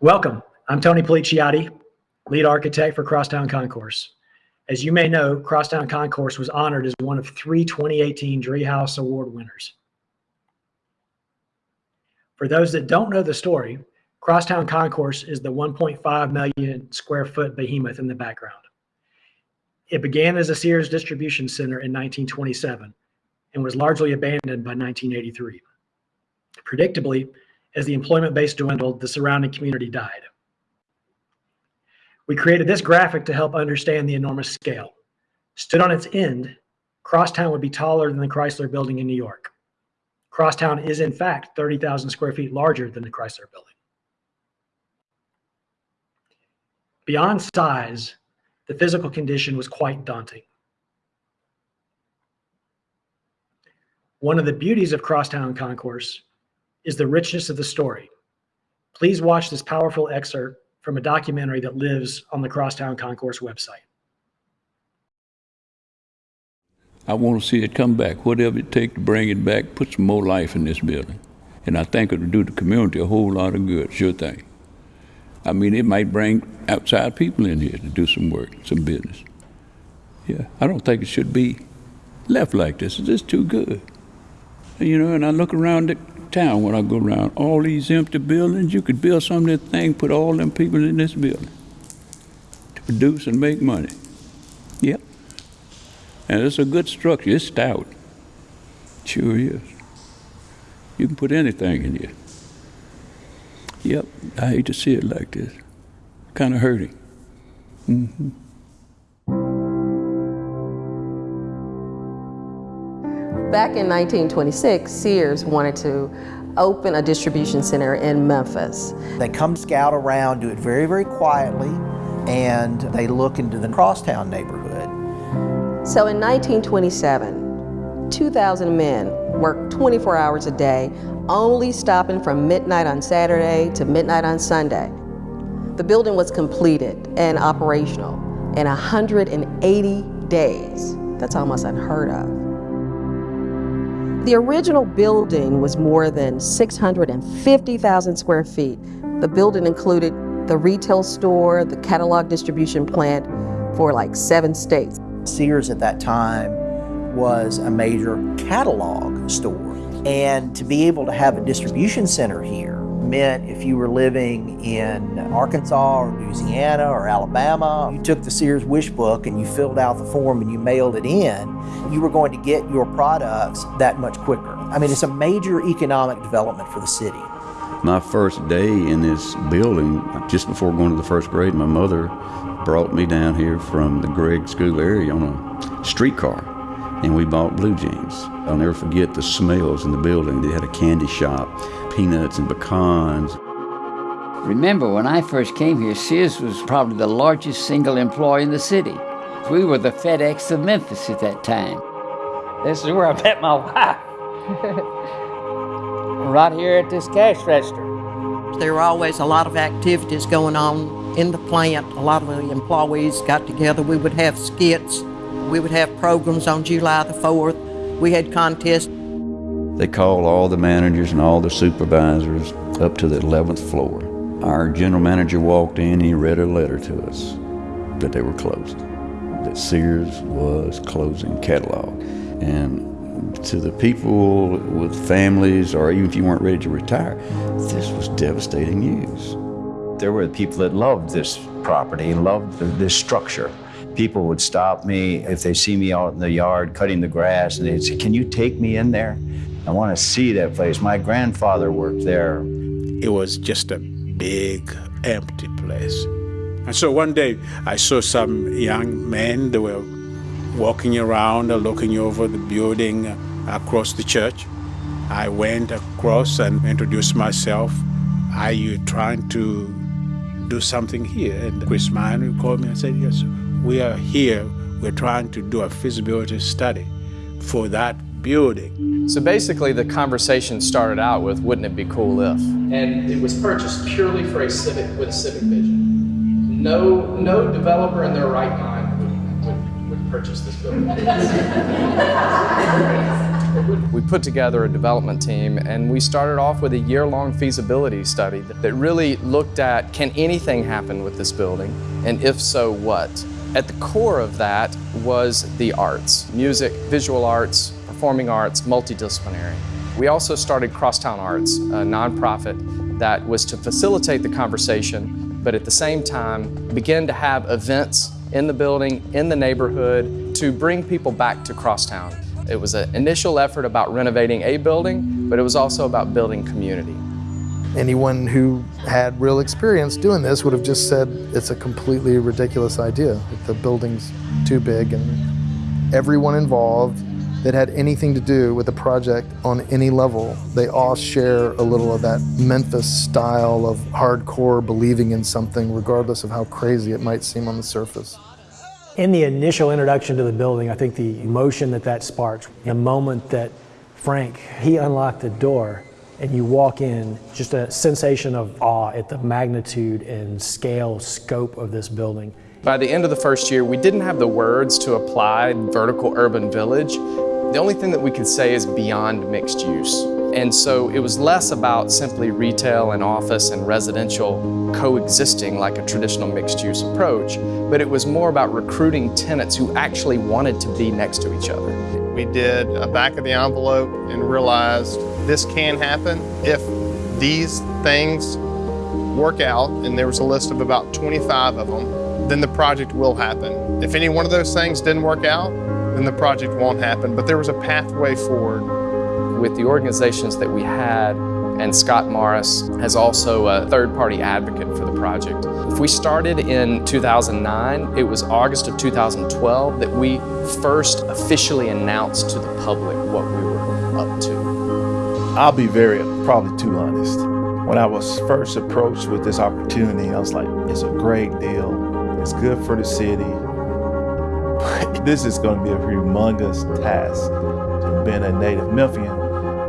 Welcome. I'm Tony Policiotti, lead architect for Crosstown Concourse. As you may know, Crosstown Concourse was honored as one of three 2018 Driehaus Award winners. For those that don't know the story, Crosstown Concourse is the 1.5 million square foot behemoth in the background. It began as a Sears distribution center in 1927 and was largely abandoned by 1983. Predictably, as the employment base dwindled, the surrounding community died. We created this graphic to help understand the enormous scale. Stood on its end, Crosstown would be taller than the Chrysler building in New York. Crosstown is in fact 30,000 square feet larger than the Chrysler building. Beyond size, the physical condition was quite daunting. One of the beauties of Crosstown Concourse is the richness of the story. Please watch this powerful excerpt from a documentary that lives on the Crosstown Concourse website. I want to see it come back, whatever it takes to bring it back, put some more life in this building. And I think it'll do the community a whole lot of good, sure thing. I mean, it might bring outside people in here to do some work, some business. Yeah, I don't think it should be left like this. It's just too good. You know, and I look around the town when I go around, all these empty buildings, you could build some of that thing, put all them people in this building to produce and make money. Yep. And it's a good structure. It's stout. Sure is. You can put anything in here. Yep. I hate to see it like this. Kind of hurting. Mm-hmm. Back in 1926, Sears wanted to open a distribution center in Memphis. They come scout around, do it very, very quietly, and they look into the Crosstown neighborhood. So in 1927, 2,000 men worked 24 hours a day, only stopping from midnight on Saturday to midnight on Sunday. The building was completed and operational in 180 days. That's almost unheard of. The original building was more than 650,000 square feet. The building included the retail store, the catalog distribution plant for like seven states. Sears at that time was a major catalog store. And to be able to have a distribution center here meant if you were living in Arkansas or Louisiana or Alabama, you took the Sears wish book and you filled out the form and you mailed it in, you were going to get your products that much quicker. I mean, it's a major economic development for the city. My first day in this building, just before going to the first grade, my mother brought me down here from the Gregg School area on a streetcar, and we bought blue jeans. I'll never forget the smells in the building. They had a candy shop, peanuts and pecans. Remember, when I first came here, Sears was probably the largest single employer in the city. We were the FedEx of Memphis at that time. This is where I met my wife. right here at this cash register. There were always a lot of activities going on in the plant. A lot of the employees got together. We would have skits. We would have programs on July the 4th. We had contests. They called all the managers and all the supervisors up to the 11th floor. Our general manager walked in, he read a letter to us that they were closed, that Sears was closing catalog. And to the people with families, or even if you weren't ready to retire, this was devastating news. There were people that loved this property, loved this structure. People would stop me if they see me out in the yard cutting the grass, and they'd say, Can you take me in there? I want to see that place. My grandfather worked there. It was just a big, empty place. And so one day I saw some young men, they were walking around, and looking over the building uh, across the church. I went across and introduced myself. Are you trying to do something here? And Chris Miner called me and said, Yes, we are here. We're trying to do a feasibility study for that building. So basically, the conversation started out with, "Wouldn't it be cool if?" And it was purchased purely for a civic with civic vision. No, no developer in their right mind would, would, would purchase this building. We put together a development team and we started off with a year-long feasibility study that that really looked at can anything happen with this building and if so, what? At the core of that was the arts, music, visual arts, performing arts, multidisciplinary. We also started Crosstown Arts, a nonprofit that was to facilitate the conversation, but at the same time begin to have events in the building, in the neighborhood, to bring people back to Crosstown. It was an initial effort about renovating a building, but it was also about building community. Anyone who had real experience doing this would have just said it's a completely ridiculous idea. The building's too big and everyone involved that had anything to do with the project on any level, they all share a little of that Memphis style of hardcore believing in something regardless of how crazy it might seem on the surface. In the initial introduction to the building, I think the emotion that that sparked, the moment that Frank, he unlocked the door and you walk in, just a sensation of awe at the magnitude and scale, scope of this building. By the end of the first year, we didn't have the words to apply vertical urban village. The only thing that we could say is beyond mixed use. And so it was less about simply retail and office and residential coexisting like a traditional mixed use approach, but it was more about recruiting tenants who actually wanted to be next to each other. We did a back of the envelope and realized this can happen if these things work out, and there was a list of about 25 of them, then the project will happen. If any one of those things didn't work out, then the project won't happen. But there was a pathway forward. With the organizations that we had, and Scott Morris as also a third-party advocate for the project. If we started in 2009, it was August of 2012 that we first officially announced to the public what we were up to. I'll be very, probably too honest. When I was first approached with this opportunity, I was like, it's a great deal. It's good for the city. This is going to be a humongous task. Being a native Memphian,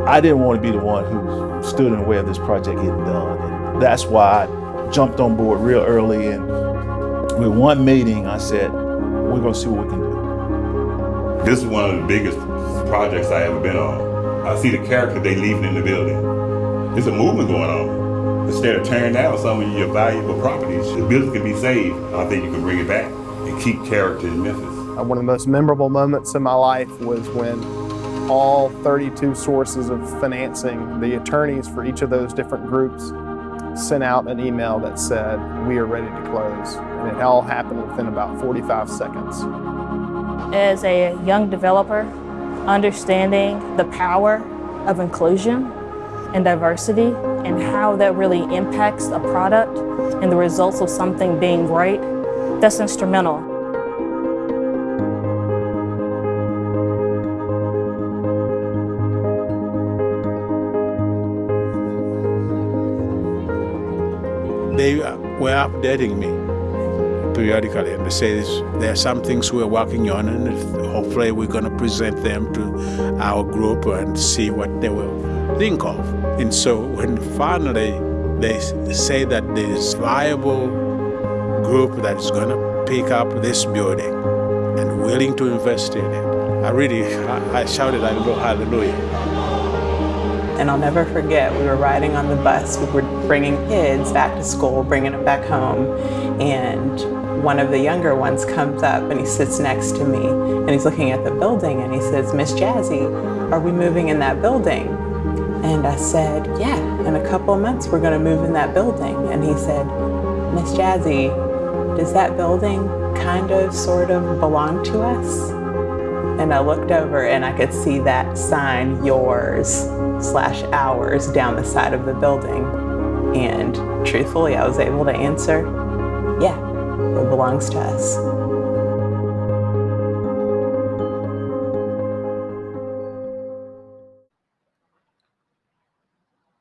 I didn't want to be the one who stood in the way of this project getting done. And that's why I jumped on board real early. And with one meeting, I said, we're going to see what we can do. This is one of the biggest projects I ever been on. I see the character they leaving in the building. There's a movement going on. Instead of tearing down some of your valuable properties, the building can be saved. I think you can bring it back and keep character in Memphis. Uh, one of the most memorable moments in my life was when all 32 sources of financing, the attorneys for each of those different groups sent out an email that said, we are ready to close. And it all happened within about 45 seconds. As a young developer, understanding the power of inclusion and diversity and how that really impacts a product and the results of something being great, that's instrumental. Were updating me periodically and they say there are some things we're working on and hopefully we're going to present them to our group and see what they will think of. And so when finally they say that there's viable group that is going to pick up this building and willing to invest in it, I really, I, shouted I shouted hallelujah. And I'll never forget, we were riding on the bus, we were bringing kids back to school, bringing them back home, and one of the younger ones comes up and he sits next to me and he's looking at the building and he says, Miss Jazzy, are we moving in that building? And I said, yeah, in a couple of months we're gonna move in that building. And he said, Miss Jazzy, does that building kind of, sort of belong to us? And I looked over and I could see that sign, yours slash ours, down the side of the building. And truthfully, I was able to answer, yeah, it belongs to us.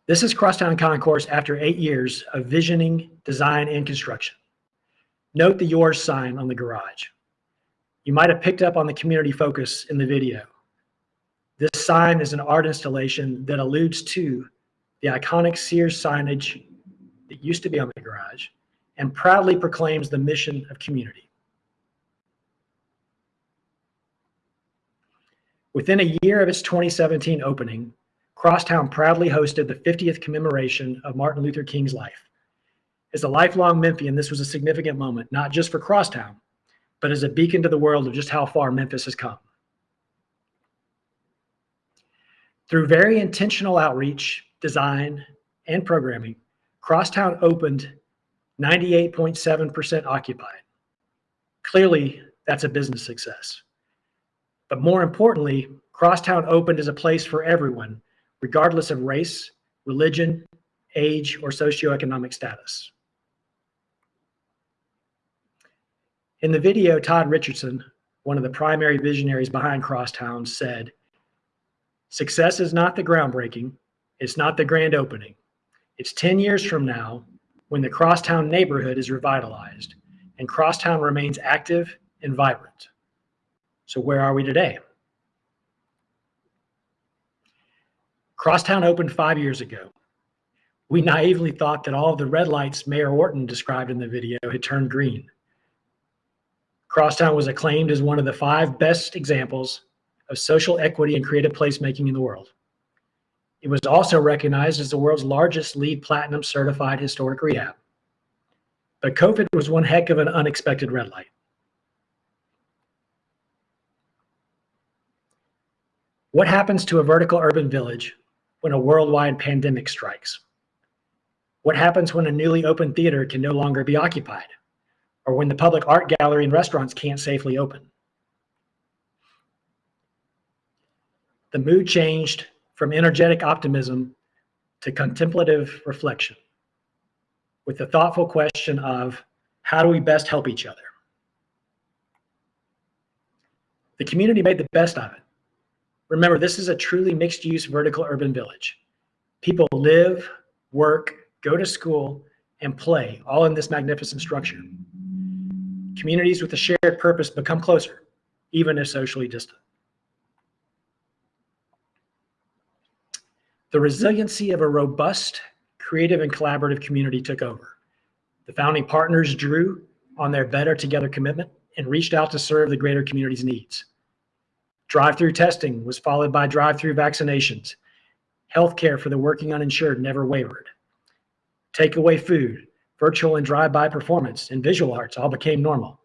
This is Crosstown Concourse after eight years of visioning, design, and construction. Note the yours sign on the garage. You might have picked up on the community focus in the video. This sign is an art installation that alludes to the iconic Sears signage that used to be on the garage and proudly proclaims the mission of community. Within a year of its 2017 opening, Crosstown proudly hosted the 50th commemoration of Martin Luther King's life. As a lifelong Memphian, this was a significant moment, not just for Crosstown, but as a beacon to the world of just how far Memphis has come. Through very intentional outreach, design, and programming, Crosstown opened 98.7% occupied. Clearly, that's a business success. But more importantly, Crosstown opened as a place for everyone, regardless of race, religion, age, or socioeconomic status. In the video, Todd Richardson, one of the primary visionaries behind Crosstown, said, Success is not the groundbreaking, it's not the grand opening. It's 10 years from now when the Crosstown neighborhood is revitalized and Crosstown remains active and vibrant. So, where are we today? Crosstown opened five years ago. We naively thought that all of the red lights Mayor Wharton described in the video had turned green. Crosstown was acclaimed as one of the five best examples of social equity and creative placemaking in the world. It was also recognized as the world's largest LEED Platinum certified historic rehab. But COVID was one heck of an unexpected red light. What happens to a vertical urban village when a worldwide pandemic strikes? What happens when a newly opened theater can no longer be occupied? Or when the public art gallery and restaurants can't safely open? The mood changed from energetic optimism to contemplative reflection with the thoughtful question of how do we best help each other? The community made the best of it. Remember, this is a truly mixed use vertical urban village. People live, work, go to school, and play all in this magnificent structure. Communities with a shared purpose become closer, even if socially distant. The resiliency of a robust, creative, and collaborative community took over. The founding partners drew on their Better Together commitment and reached out to serve the greater community's needs. Drive-through testing was followed by drive-through vaccinations. Healthcare for the working uninsured never wavered. Takeaway food, virtual and drive-by performance, and visual arts all became normal.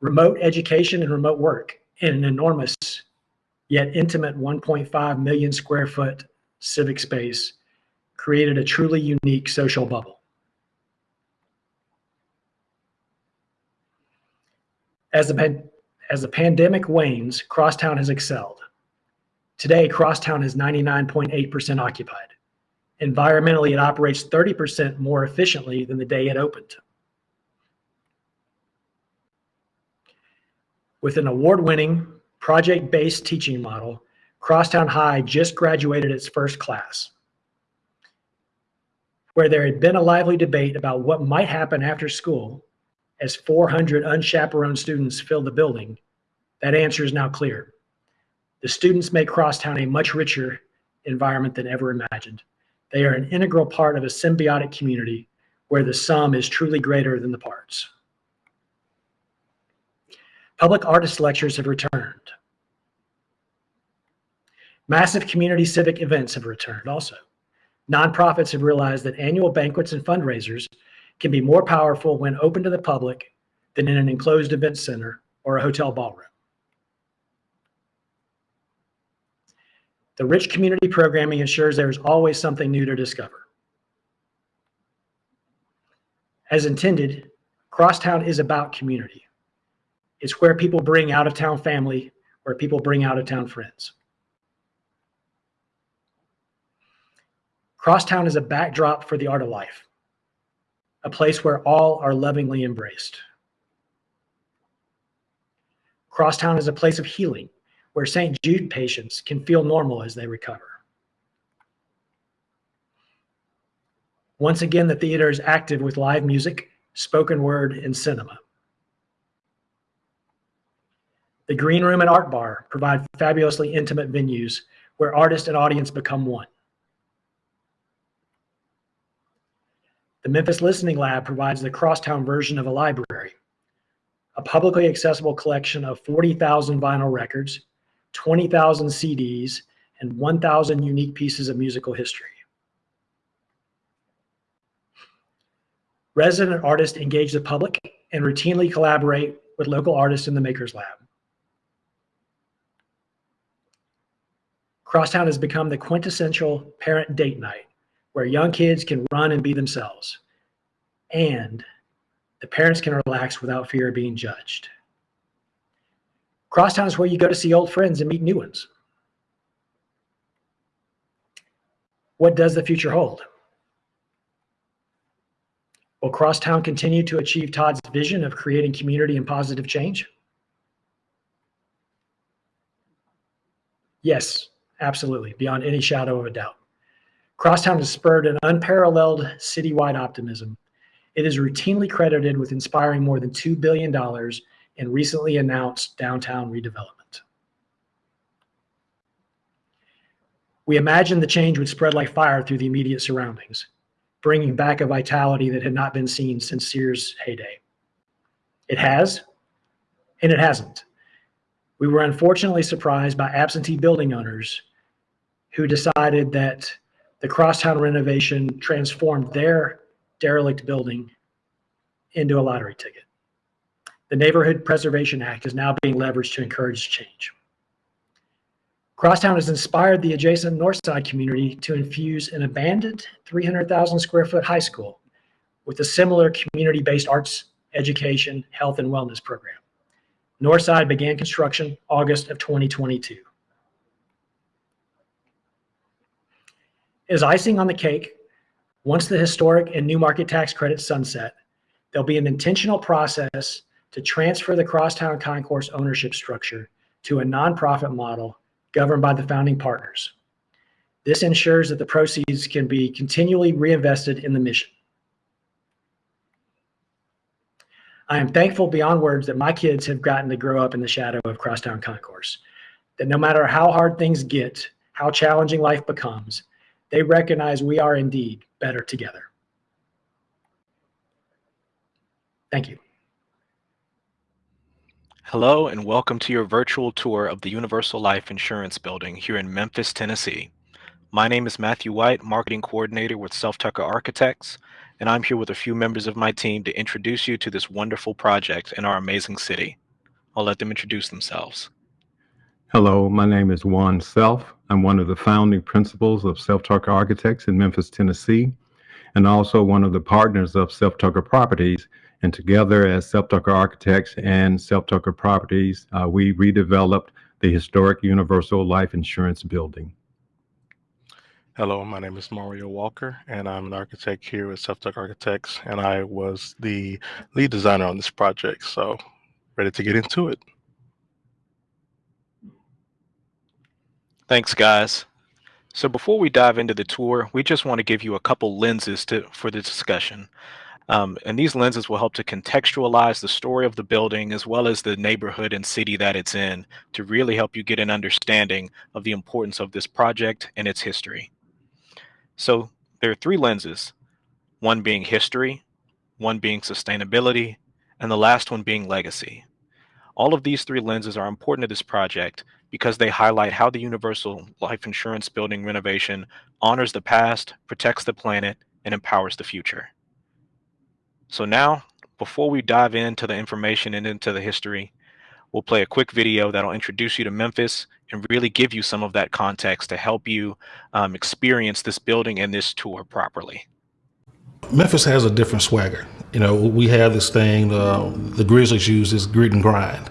Remote education and remote work in an enormous yet intimate 1.5 million square foot civic space created a truly unique social bubble. As the, as the pandemic wanes, Crosstown has excelled. Today, Crosstown is 99.8% occupied. Environmentally, it operates 30% more efficiently than the day it opened. With an award-winning, project-based teaching model, Crosstown High just graduated its first class. Where there had been a lively debate about what might happen after school as 400 unchaperoned students filled the building, that answer is now clear. The students make Crosstown a much richer environment than ever imagined. They are an integral part of a symbiotic community where the sum is truly greater than the parts. Public artist lectures have returned. Massive community civic events have returned also. Nonprofits have realized that annual banquets and fundraisers can be more powerful when open to the public than in an enclosed event center or a hotel ballroom. The rich community programming ensures there is always something new to discover. As intended, Crosstown is about community. It's where people bring out of town family, where people bring out of town friends. Crosstown is a backdrop for the art of life, a place where all are lovingly embraced. Crosstown is a place of healing, where St. Jude patients can feel normal as they recover. Once again, the theater is active with live music, spoken word, and cinema. The Green Room and Art Bar provide fabulously intimate venues where artist and audience become one. The Memphis Listening Lab provides the crosstown version of a library, a publicly accessible collection of 40,000 vinyl records, 20,000 CDs, and 1,000 unique pieces of musical history. Resident artists engage the public and routinely collaborate with local artists in the Makers Lab. Crosstown has become the quintessential parent date night where young kids can run and be themselves. And the parents can relax without fear of being judged. Crosstown is where you go to see old friends and meet new ones. What does the future hold? Will Crosstown continue to achieve Todd's vision of creating community and positive change? Yes, absolutely, beyond any shadow of a doubt. Crosstown has spurred an unparalleled citywide optimism. It is routinely credited with inspiring more than $2 billion in recently announced downtown redevelopment. We imagined the change would spread like fire through the immediate surroundings, bringing back a vitality that had not been seen since Sears' heyday. It has, and it hasn't. We were unfortunately surprised by absentee building owners who decided that the crosstown renovation transformed their derelict building into a lottery ticket. The Neighborhood Preservation Act is now being leveraged to encourage change. Crosstown has inspired the adjacent Northside community to infuse an abandoned 300,000 square foot high school with a similar community-based arts, education, health, and wellness program. Northside began construction August of 2022. As icing on the cake, once the historic and new market tax credits sunset, there'll be an intentional process to transfer the Crosstown Concourse ownership structure to a nonprofit model governed by the founding partners. This ensures that the proceeds can be continually reinvested in the mission. I am thankful beyond words that my kids have gotten to grow up in the shadow of Crosstown Concourse, that no matter how hard things get, how challenging life becomes, they recognize we are indeed better together. Thank you. Hello and welcome to your virtual tour of the Universal Life Insurance Building here in Memphis, Tennessee. My name is Matthew White, Marketing Coordinator with Self Tucker Architects, and I'm here with a few members of my team to introduce you to this wonderful project in our amazing city. I'll let them introduce themselves. Hello, my name is Juan Self. I'm one of the founding principals of Self Tucker Architects in Memphis, Tennessee, and also one of the partners of Self Tucker Properties. And together as Self Tucker Architects and Self Tucker Properties, uh, we redeveloped the historic Universal Life Insurance Building. Hello, my name is Mario Walker, and I'm an architect here at Self Tucker Architects, and I was the lead designer on this project. So, ready to get into it. Thanks, guys. So before we dive into the tour, we just want to give you a couple lenses to, for the discussion. Um, and these lenses will help to contextualize the story of the building as well as the neighborhood and city that it's in to really help you get an understanding of the importance of this project and its history. So there are three lenses, one being history, one being sustainability, and the last one being legacy. All of these three lenses are important to this project because they highlight how the Universal Life Insurance Building renovation honors the past, protects the planet, and empowers the future. So now, before we dive into the information and into the history, we'll play a quick video that'll introduce you to Memphis and really give you some of that context to help you um, experience this building and this tour properly. Memphis has a different swagger. You know, we have this thing, uh, the Grizzlies use this grit and grind.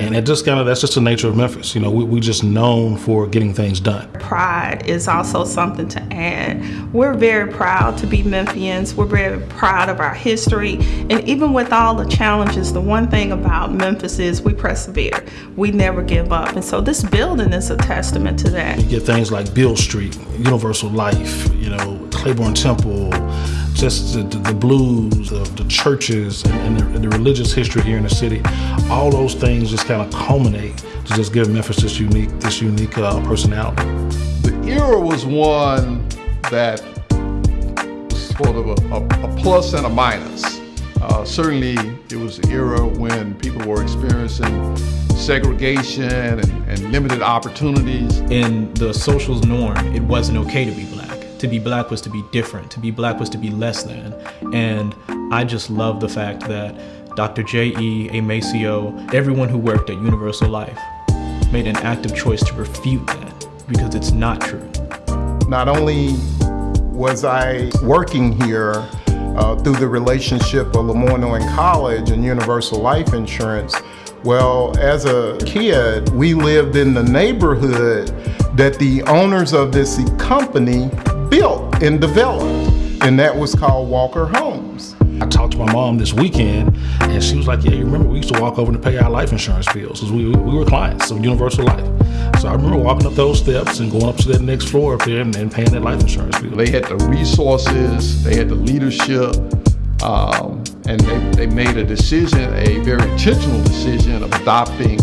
And it just kind of, that's just the nature of Memphis. You know, we, we just known for getting things done. Pride is also something to add. We're very proud to be Memphians. We're very proud of our history. And even with all the challenges, the one thing about Memphis is we persevere. We never give up. And so this building is a testament to that. You get things like Beale Street, Universal Life, you know, Clayborn Temple, just the, the blues of the churches and, and, the, and, the, religious history here in the city. All those things just kind of culminate to just give Memphis this unique, this unique uh, personality. The era was one that was sort of a, a, a plus and a minus. Uh, certainly, it was an era when people were experiencing segregation and, and limited opportunities. In the social norm, it wasn't okay to be black. To be black was to be different. To be black was to be less than. And I just love the fact that Dr. J.E. A. Maceo, everyone who worked at Universal Life made an active choice to refute that because it's not true. Not only was I working here uh, through the relationship of Lemoyne College and Universal Life Insurance, well, as a kid, we lived in the neighborhood that the owners of this company built and developed, and that was called Walker Homes. I talked to my mom this weekend, and she was like, "Yeah, you remember we used to walk over to pay our life insurance bills because we, we were clients of Universal Life." So I remember walking up those steps and going up to that next floor up there and, and paying that life insurance bill. They had the resources, they had the leadership, um, and they, they made a decision, a very intentional decision of adopting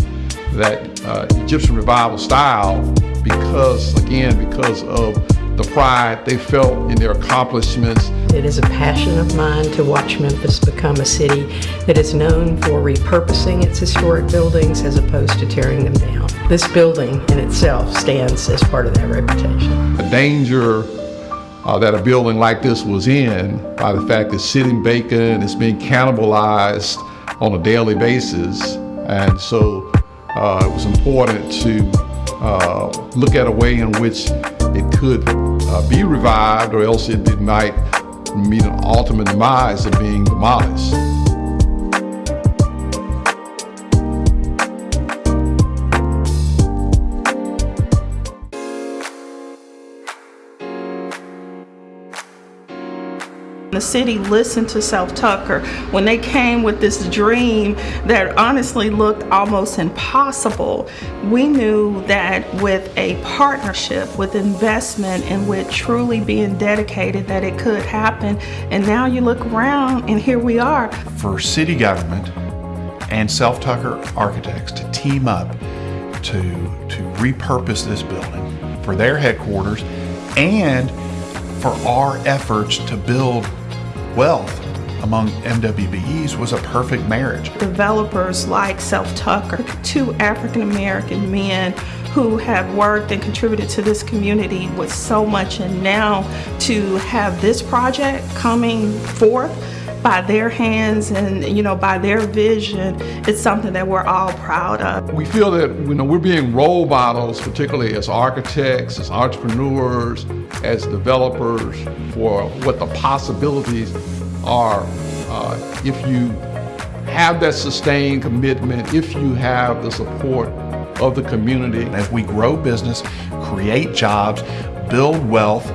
that uh, Egyptian revival style because, again, because of the pride they felt in their accomplishments. It is a passion of mine to watch Memphis become a city that is known for repurposing its historic buildings as opposed to tearing them down. This building in itself stands as part of that reputation. The danger uh, that a building like this was in by the fact that sitting vacant, it's being cannibalized on a daily basis. And so uh, it was important to uh, look at a way in which it could uh, be revived or else it, it might meet an ultimate demise of being demolished. The city listened to Self Tucker when they came with this dream that honestly looked almost impossible. We knew that with a partnership, with investment, and with truly being dedicated, that it could happen. And now you look around, and here we are. For city government and Self Tucker Architects to team up to to repurpose this building for their headquarters and for our efforts to build wealth among MWBEs was a perfect marriage. Developers like Self Tucker, two African American men who have worked and contributed to this community with so much, and now to have this project coming forth by their hands and you know by their vision it's something that we're all proud of. We feel that you know we're being role models particularly as architects as entrepreneurs as developers for what the possibilities are. Uh, if you have that sustained commitment if you have the support of the community. As we grow business create jobs build wealth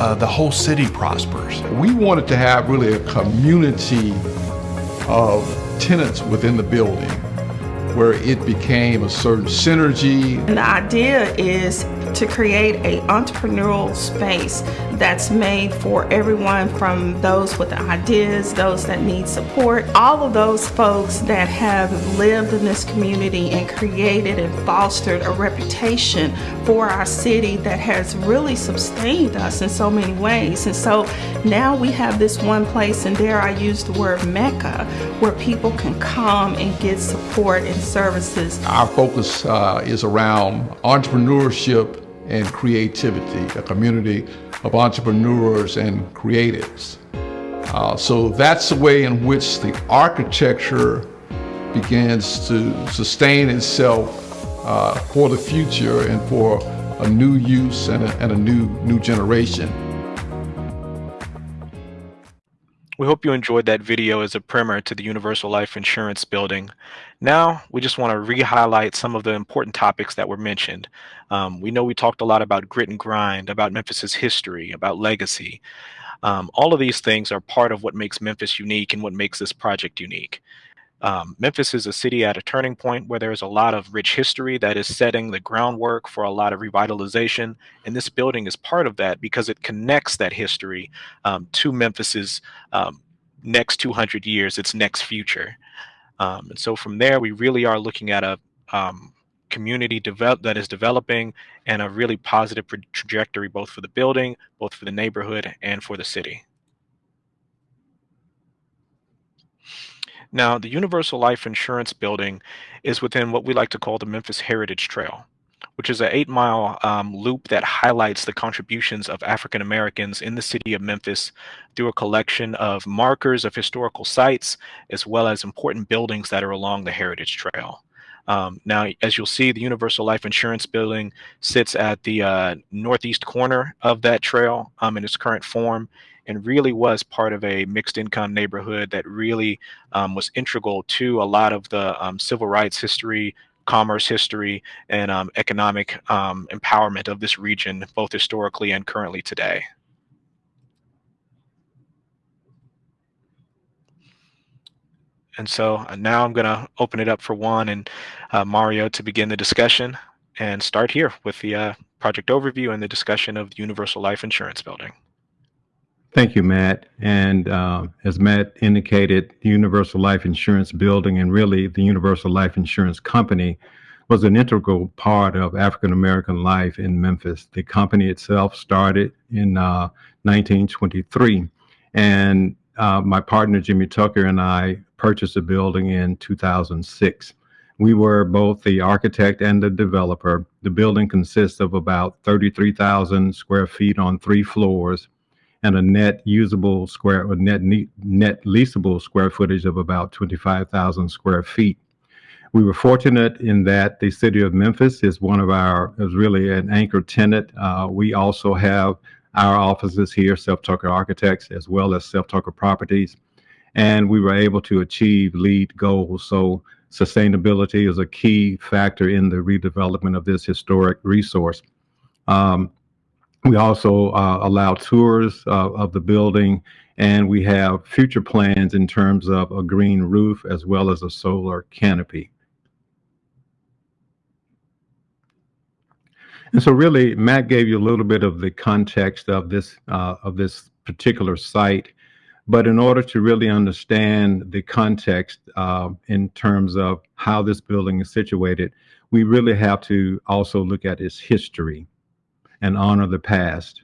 uh, the whole city prospers. We wanted to have really a community of tenants within the building where it became a certain synergy. And the idea is to create a entrepreneurial space that's made for everyone from those with ideas, those that need support, all of those folks that have lived in this community and created and fostered a reputation for our city that has really sustained us in so many ways. And so now we have this one place, and there I use the word Mecca, where people can come and get support and services. Our focus uh, is around entrepreneurship and creativity, a community of entrepreneurs and creatives. Uh, so that's the way in which the architecture begins to sustain itself uh, for the future and for a new use and a, and a new new generation. We hope you enjoyed that video as a primer to the Universal Life Insurance building. Now, we just want to re-highlight some of the important topics that were mentioned. Um, we know we talked a lot about grit and grind, about Memphis's history, about legacy. Um, all of these things are part of what makes Memphis unique and what makes this project unique. Um, Memphis is a city at a turning point where there's a lot of rich history that is setting the groundwork for a lot of revitalization. And this building is part of that because it connects that history um, to Memphis's um, next 200 years, its next future. Um, and so from there, we really are looking at a um, community develop that is developing and a really positive trajectory, both for the building, both for the neighborhood and for the city. Now, the Universal Life Insurance Building is within what we like to call the Memphis Heritage Trail, which is an eight mile um, loop that highlights the contributions of African Americans in the city of Memphis through a collection of markers of historical sites, as well as important buildings that are along the Heritage Trail. Um, now, as you'll see, the Universal Life Insurance Building sits at the uh, northeast corner of that trail um, in its current form and really was part of a mixed income neighborhood that really um, was integral to a lot of the um, civil rights history, commerce history, and um, economic um, empowerment of this region, both historically and currently today. And so uh, now I'm going to open it up for Juan and uh, Mario to begin the discussion and start here with the uh, project overview and the discussion of the Universal Life Insurance Building. Thank you, Matt. And uh, as Matt indicated, the Universal Life Insurance Building and really the Universal Life Insurance Company was an integral part of African American life in Memphis. The company itself started in uh, 1923, and uh, my partner Jimmy Tucker and I purchased the building in 2006. We were both the architect and the developer. The building consists of about 33,000 square feet on three floors and a net usable square or net net leasable square footage of about 25,000 square feet. We were fortunate in that the city of Memphis is one of our is really an anchor tenant. Uh, we also have our offices here, Self Tucker Architects, as well as Self Tucker Properties, and we were able to achieve LEED goals. So sustainability is a key factor in the redevelopment of this historic resource. Um, we also uh, allow tours uh, of the building, and we have future plans in terms of a green roof as well as a solar canopy. And so really, Matt gave you a little bit of the context of this, uh, of this particular site. But in order to really understand the context uh, in terms of how this building is situated, we really have to also look at its history and honor the past.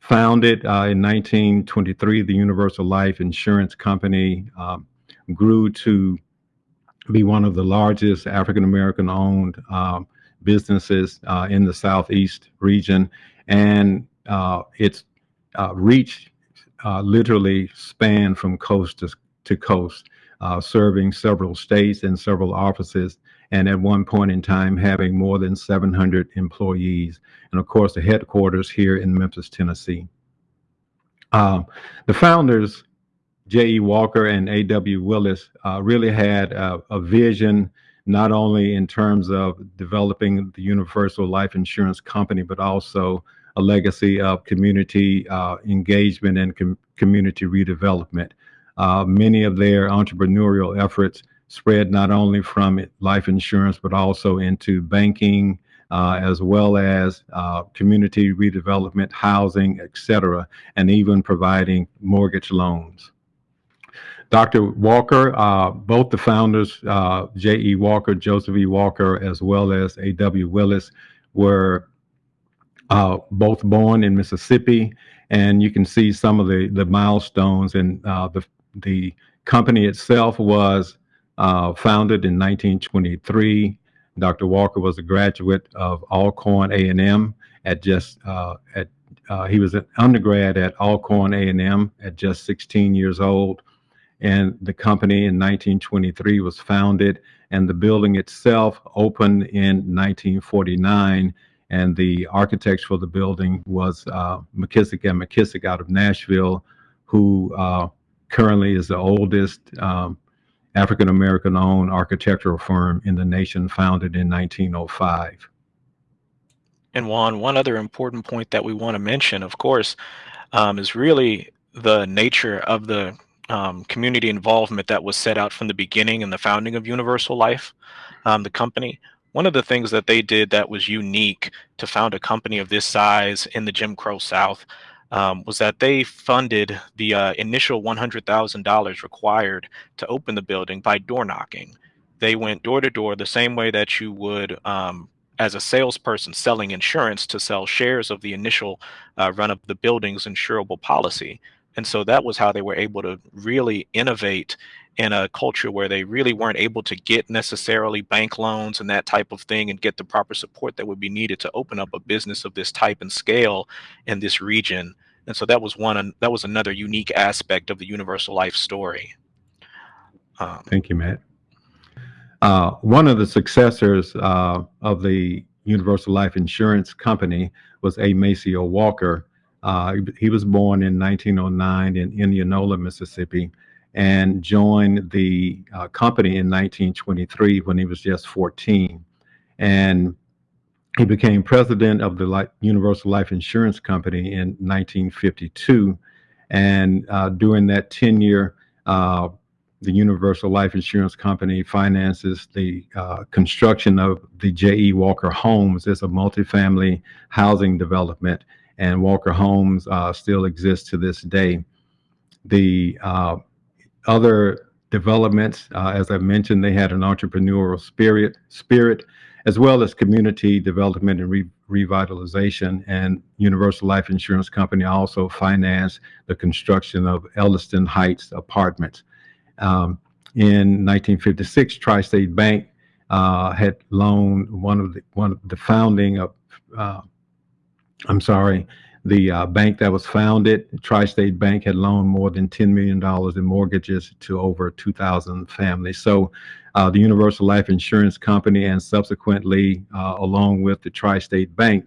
Founded uh, in 1923, the Universal Life Insurance Company um, grew to be one of the largest African American owned um, businesses uh, in the Southeast region. And uh, its uh, reach uh, literally spanned from coast to, to coast, uh, serving several states and several offices and at one point in time having more than 700 employees. And of course, the headquarters here in Memphis, Tennessee. Um, the founders, J.E. Walker and A.W. Willis, uh, really had a, a, vision not only in terms of developing the Universal Life Insurance Company, but also a legacy of community uh, engagement and com community redevelopment. Uh, many of their entrepreneurial efforts spread not only from life insurance, but also into banking, uh, as well as uh, community redevelopment, housing, et cetera, and even providing mortgage loans. Dr. Walker, uh, both the founders, uh, J.E. Walker, Joseph E. Walker, as well as A.W. Willis, were uh, both born in Mississippi, and you can see some of the, the milestones. And uh, the, the company itself was uh, founded in 1923. Dr. Walker was a graduate of Alcorn A&M at just uh, at uh, he was an undergrad at Alcorn A&M at just 16 years old, and the company in 1923 was founded, and the building itself opened in 1949, and the architects for the building was uh, McKissick and McKissick out of Nashville, who uh, currently is the oldest um, African American owned architectural firm in the nation, founded in 1905. And Juan, one other important point that we want to mention, of course, um, is really the nature of the um, community involvement that was set out from the beginning in the founding of Universal Life, um, the company. One of the things that they did that was unique to found a company of this size in the Jim Crow South um, was that they funded the uh, initial $100,000 required to open the building by door knocking. They went door to door the same way that you would um, as a salesperson selling insurance to sell shares of the initial uh, run of the building's insurable policy. And so that was how they were able to really innovate in a culture where they really weren't able to get necessarily bank loans and that type of thing and get the proper support that would be needed to open up a business of this type and scale in this region. And so that was one that was another unique aspect of the Universal Life story. Um, Thank you, Matt. Uh, one of the successors uh, of the Universal Life Insurance Company was A. Maceo Walker. Uh, he was born in 1909 in Indianola, Mississippi, and joined the uh, company in 1923 when he was just 14. And he became president of the Li Universal Life Insurance Company in 1952. And uh, during that tenure, uh, the Universal Life Insurance Company finances the uh, construction of the J.E. Walker Homes as a multifamily housing development, and Walker Homes uh, still exists to this day. The uh, other developments, uh, as I mentioned, they had an entrepreneurial spirit, spirit, as well as community development and re revitalization. And Universal Life Insurance Company also financed the construction of Elliston Heights apartments. Um, in 1956, Tri-State Bank uh, had loaned one of the one of the founding of uh, I'm sorry, the uh, bank that was founded, Tri-State Bank, had loaned more than $10 million in mortgages to over 2,000 families. So uh, the Universal Life Insurance Company and subsequently, uh, along with the Tri-State Bank,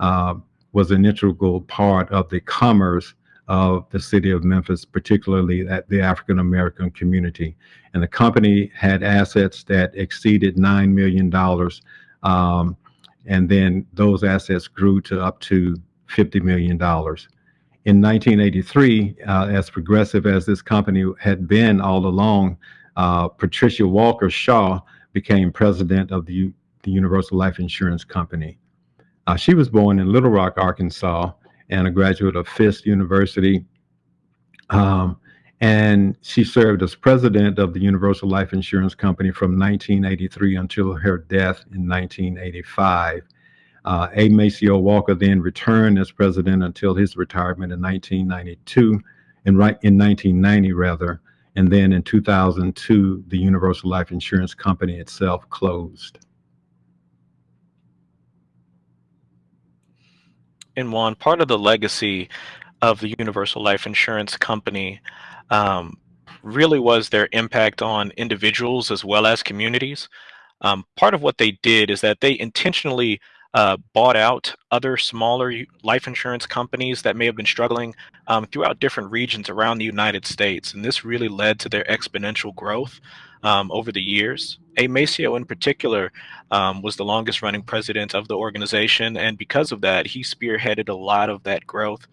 uh, was an integral part of the commerce of the city of Memphis, particularly at the African American community. And the company had assets that exceeded $9 million. Um, and then those assets grew to up to $50 million. In 1983, uh, as progressive as this company had been all along, uh, Patricia Walker Shaw became president of the, the Universal Life Insurance Company. Uh, she was born in Little Rock, Arkansas, and a graduate of Fisk University. Um, and she served as president of the Universal Life Insurance Company from 1983 until her death in 1985. Uh, A. Maceo Walker then returned as president until his retirement in 1992, and right in 1990 rather, and then in 2002, the Universal Life Insurance Company itself closed. And Juan, part of the legacy of the Universal Life Insurance Company um, really was their impact on individuals as well as communities. Um, part of what they did is that they intentionally uh, bought out other smaller life insurance companies that may have been struggling um, throughout different regions around the United States. And this really led to their exponential growth um, over the years. A. Maceo in particular um, was the longest running president of the organization. And because of that, he spearheaded a lot of that growth.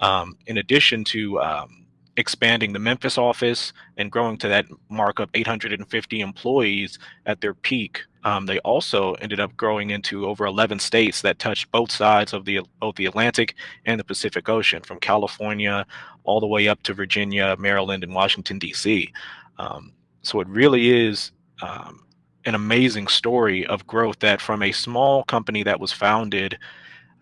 Um, in addition to um, expanding the Memphis office and growing to that mark of 850 employees at their peak. Um, they also ended up growing into over 11 states that touched both sides of the both the Atlantic and the Pacific Ocean, from California all the way up to Virginia, Maryland, and Washington D.C. Um, so it really is um, an amazing story of growth that from a small company that was founded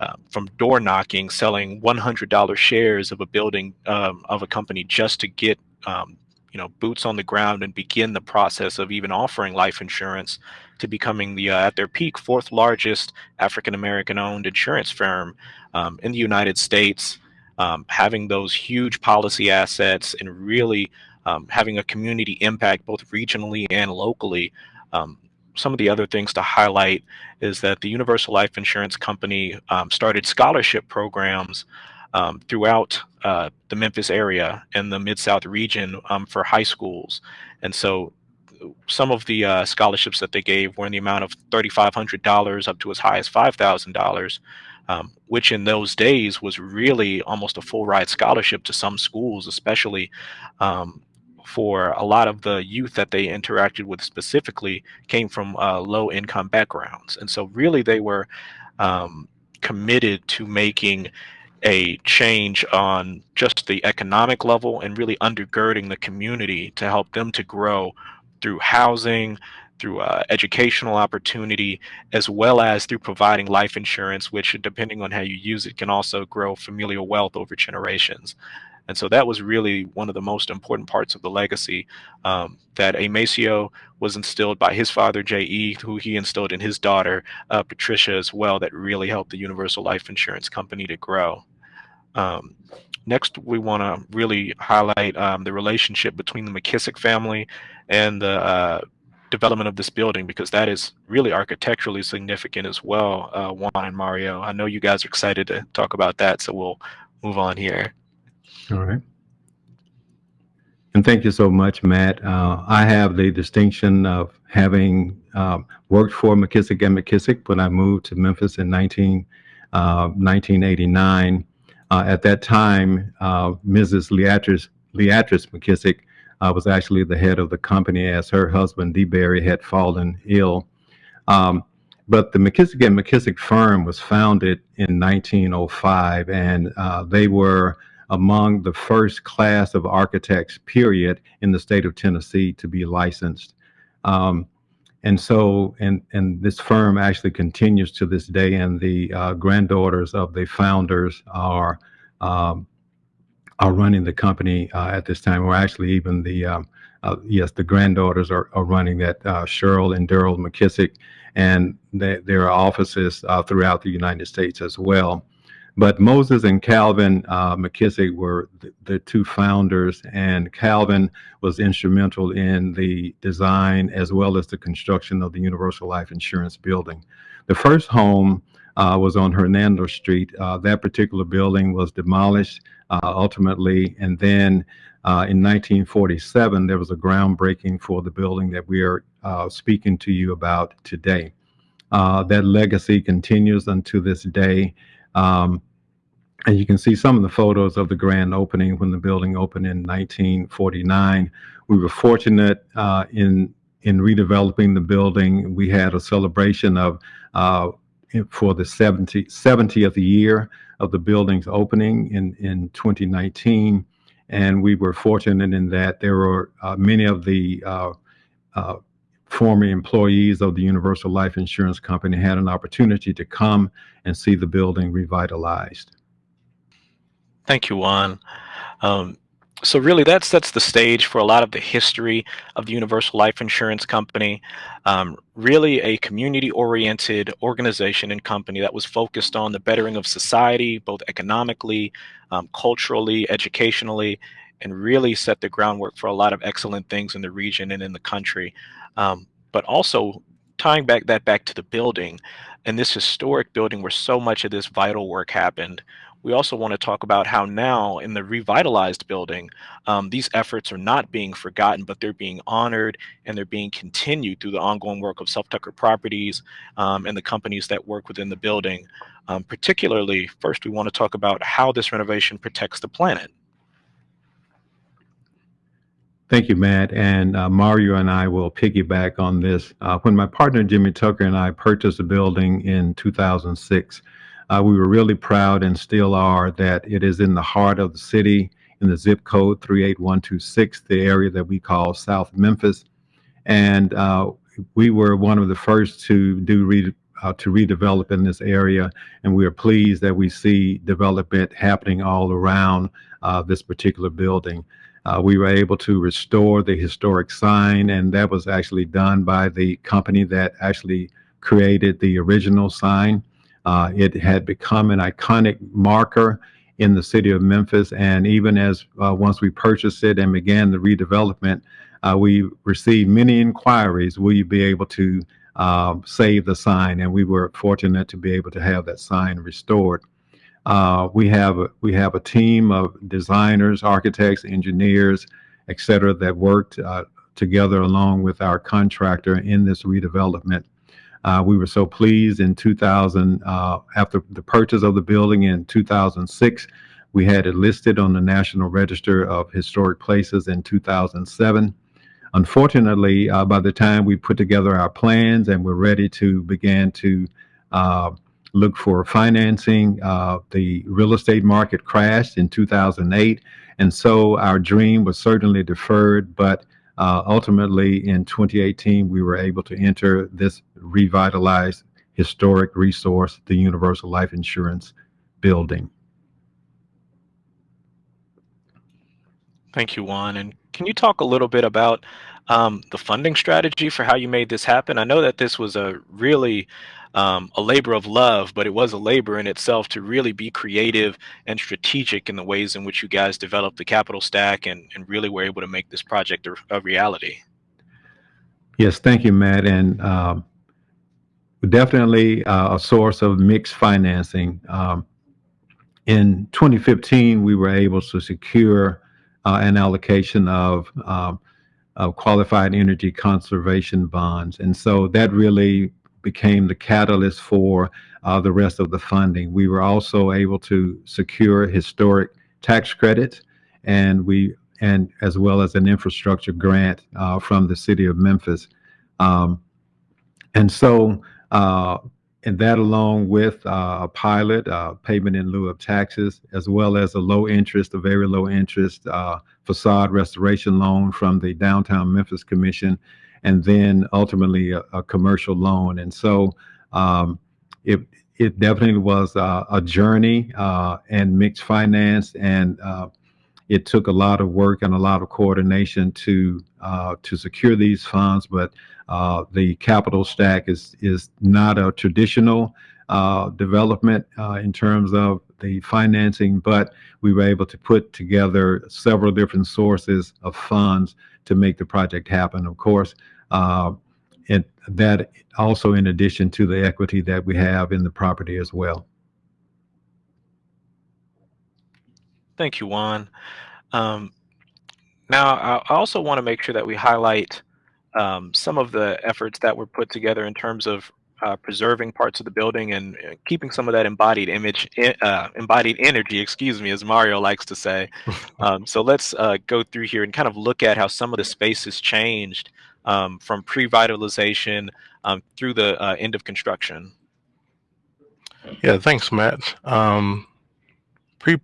uh, from door knocking, selling $100 shares of a building um, of a company just to get um, you know boots on the ground and begin the process of even offering life insurance to becoming the uh, at their peak fourth largest African American owned insurance firm um, in the United States, um, having those huge policy assets and really um, having a community impact both regionally and locally. Some of the other things to highlight is that the Universal Life Insurance Company um, started scholarship programs um, throughout uh, the Memphis area and the Mid-South region um, for high schools. And so some of the uh, scholarships that they gave were in the amount of $3,500 up to as high as $5,000, um, which in those days was really almost a full ride scholarship to some schools, especially um, for a lot of the youth that they interacted with specifically came from uh, low income backgrounds. And so really they were um, committed to making a change on just the economic level and really undergirding the community to help them to grow through housing, through uh, educational opportunity, as well as through providing life insurance, which depending on how you use it can also grow familial wealth over generations. And so that was really one of the most important parts of the legacy um, that A. Maceo was instilled by his father, J.E., who he instilled in his daughter, uh, Patricia, as well, that really helped the Universal Life Insurance Company to grow. Um, next, we want to really highlight um, the relationship between the McKissick family and the uh, development of this building because that is really architecturally significant as well, uh, Juan and Mario. I know you guys are excited to talk about that, so we'll move on here. All right. And thank you so much, Matt. Uh, I have the distinction of having um, worked for McKissick and McKissick when I moved to Memphis in 19, uh, 1989. Uh, at that time, uh, Mrs. Leatrice, Leatrice McKissick uh, was actually the head of the company as her husband, DeBerry, had fallen ill. Um, but the McKissick and McKissick firm was founded in 1905, and uh, they were among the first class of architects, period, in the state of Tennessee to be licensed. Um, and so, and, and this firm actually continues to this day, and the uh, granddaughters of the founders are um, are running the company uh, at this time, or actually even the, um, uh, yes, the granddaughters are, are running that, uh, Cheryl and Daryl McKissick, and they, there are offices uh, throughout the United States as well. But Moses and Calvin uh, McKissick were the, the, two founders, and Calvin was instrumental in the design as well as the construction of the Universal Life Insurance building. The first home uh, was on Hernando Street. Uh, that particular building was demolished uh, ultimately, and then uh, in 1947 there was a groundbreaking for the building that we are uh, speaking to you about today. Uh, that legacy continues unto this day. Um, and you can see some of the photos of the grand opening when the building opened in 1949. We were fortunate in in redeveloping the building. We had a celebration of for the 70, 70th year of the building's opening in, in 2019. And we were fortunate in that there were uh, many of the uh, uh, former employees of the Universal Life Insurance Company had an opportunity to come and see the building revitalized. Thank you, Juan. Um, so really that sets the stage for a lot of the history of the Universal Life Insurance Company. Um, really a community-oriented organization and company that was focused on the bettering of society, both economically, um, culturally, educationally, and really set the groundwork for a lot of excellent things in the region and in the country. Um, but also tying back that back to the building and this historic building where so much of this vital work happened we also want to talk about how now in the revitalized building, um, these efforts are not being forgotten, but they're being honored and they're being continued through the ongoing work of Self Tucker Properties um, and the companies that work within the building. Um, particularly, first, we want to talk about how this renovation protects the planet. Thank you, Matt. And uh, Mario and I will piggyback on this. Uh, when my partner Jimmy Tucker and I purchased the building in 2006, uh, we were really proud and still are that it is in the heart of the city in the zip code 38126, the area that we call South Memphis. And uh, we were one of the first to do re uh, to redevelop in this area. And we are pleased that we see development happening all around uh, this particular building. Uh, we were able to restore the historic sign, and that was actually done by the company that actually created the original sign. Uh, it had become an iconic marker in the city of Memphis. And even as uh, once we purchased it and began the redevelopment, uh, we received many inquiries. Will you be able to uh, save the sign? And we were fortunate to be able to have that sign restored. Uh, we have we have a team of designers, architects, engineers, et cetera, that worked uh, together along with our contractor in this redevelopment. Uh, we were so pleased in 2000, uh, after the purchase of the building in 2006, we had it listed on the National Register of Historic Places in 2007. Unfortunately, uh, by the time we put together our plans and we're ready to begin to uh, look for financing, uh, the real estate market crashed in 2008. And so our dream was certainly deferred, but uh, ultimately, in 2018, we were able to enter this revitalized historic resource, the Universal Life Insurance building. Thank you, Juan. And can you talk a little bit about um, the funding strategy for how you made this happen? I know that this was a really um, a labor of love, but it was a labor in itself to really be creative and strategic in the ways in which you guys developed the capital stack and, and really were able to make this project a, a reality. Yes, thank you, Matt. And um, definitely uh, a source of mixed financing. Um, in 2015, we were able to secure uh, an allocation of, um, of qualified energy conservation bonds. And so that really became the catalyst for uh, the rest of the funding. We were also able to secure historic tax credits and we and as well as an infrastructure grant uh, from the city of Memphis. Um, and so uh, and that along with uh, a pilot, uh, payment in lieu of taxes, as well as a low interest, a very low interest uh, facade restoration loan from the Downtown Memphis Commission, and then ultimately a, a commercial loan. And so um, it, it definitely was a journey uh, and mixed finance, and uh, it took a lot of work and a lot of coordination to uh, to secure these funds. But uh, the capital stack is is not a traditional uh, development uh, in terms of the financing, but we were able to put together several different sources of funds to make the project happen. Of course, uh, and that also in addition to the equity that we have in the property as well. Thank you, Juan. Um, now, I also want to make sure that we highlight um, some of the efforts that were put together in terms of uh, preserving parts of the building and keeping some of that embodied image, uh, embodied energy, excuse me, as Mario likes to say. um, so let's uh, go through here and kind of look at how some of the space has changed um, from pre-vitalization um, through the uh, end of construction. Yeah, thanks, Matt. Um, pre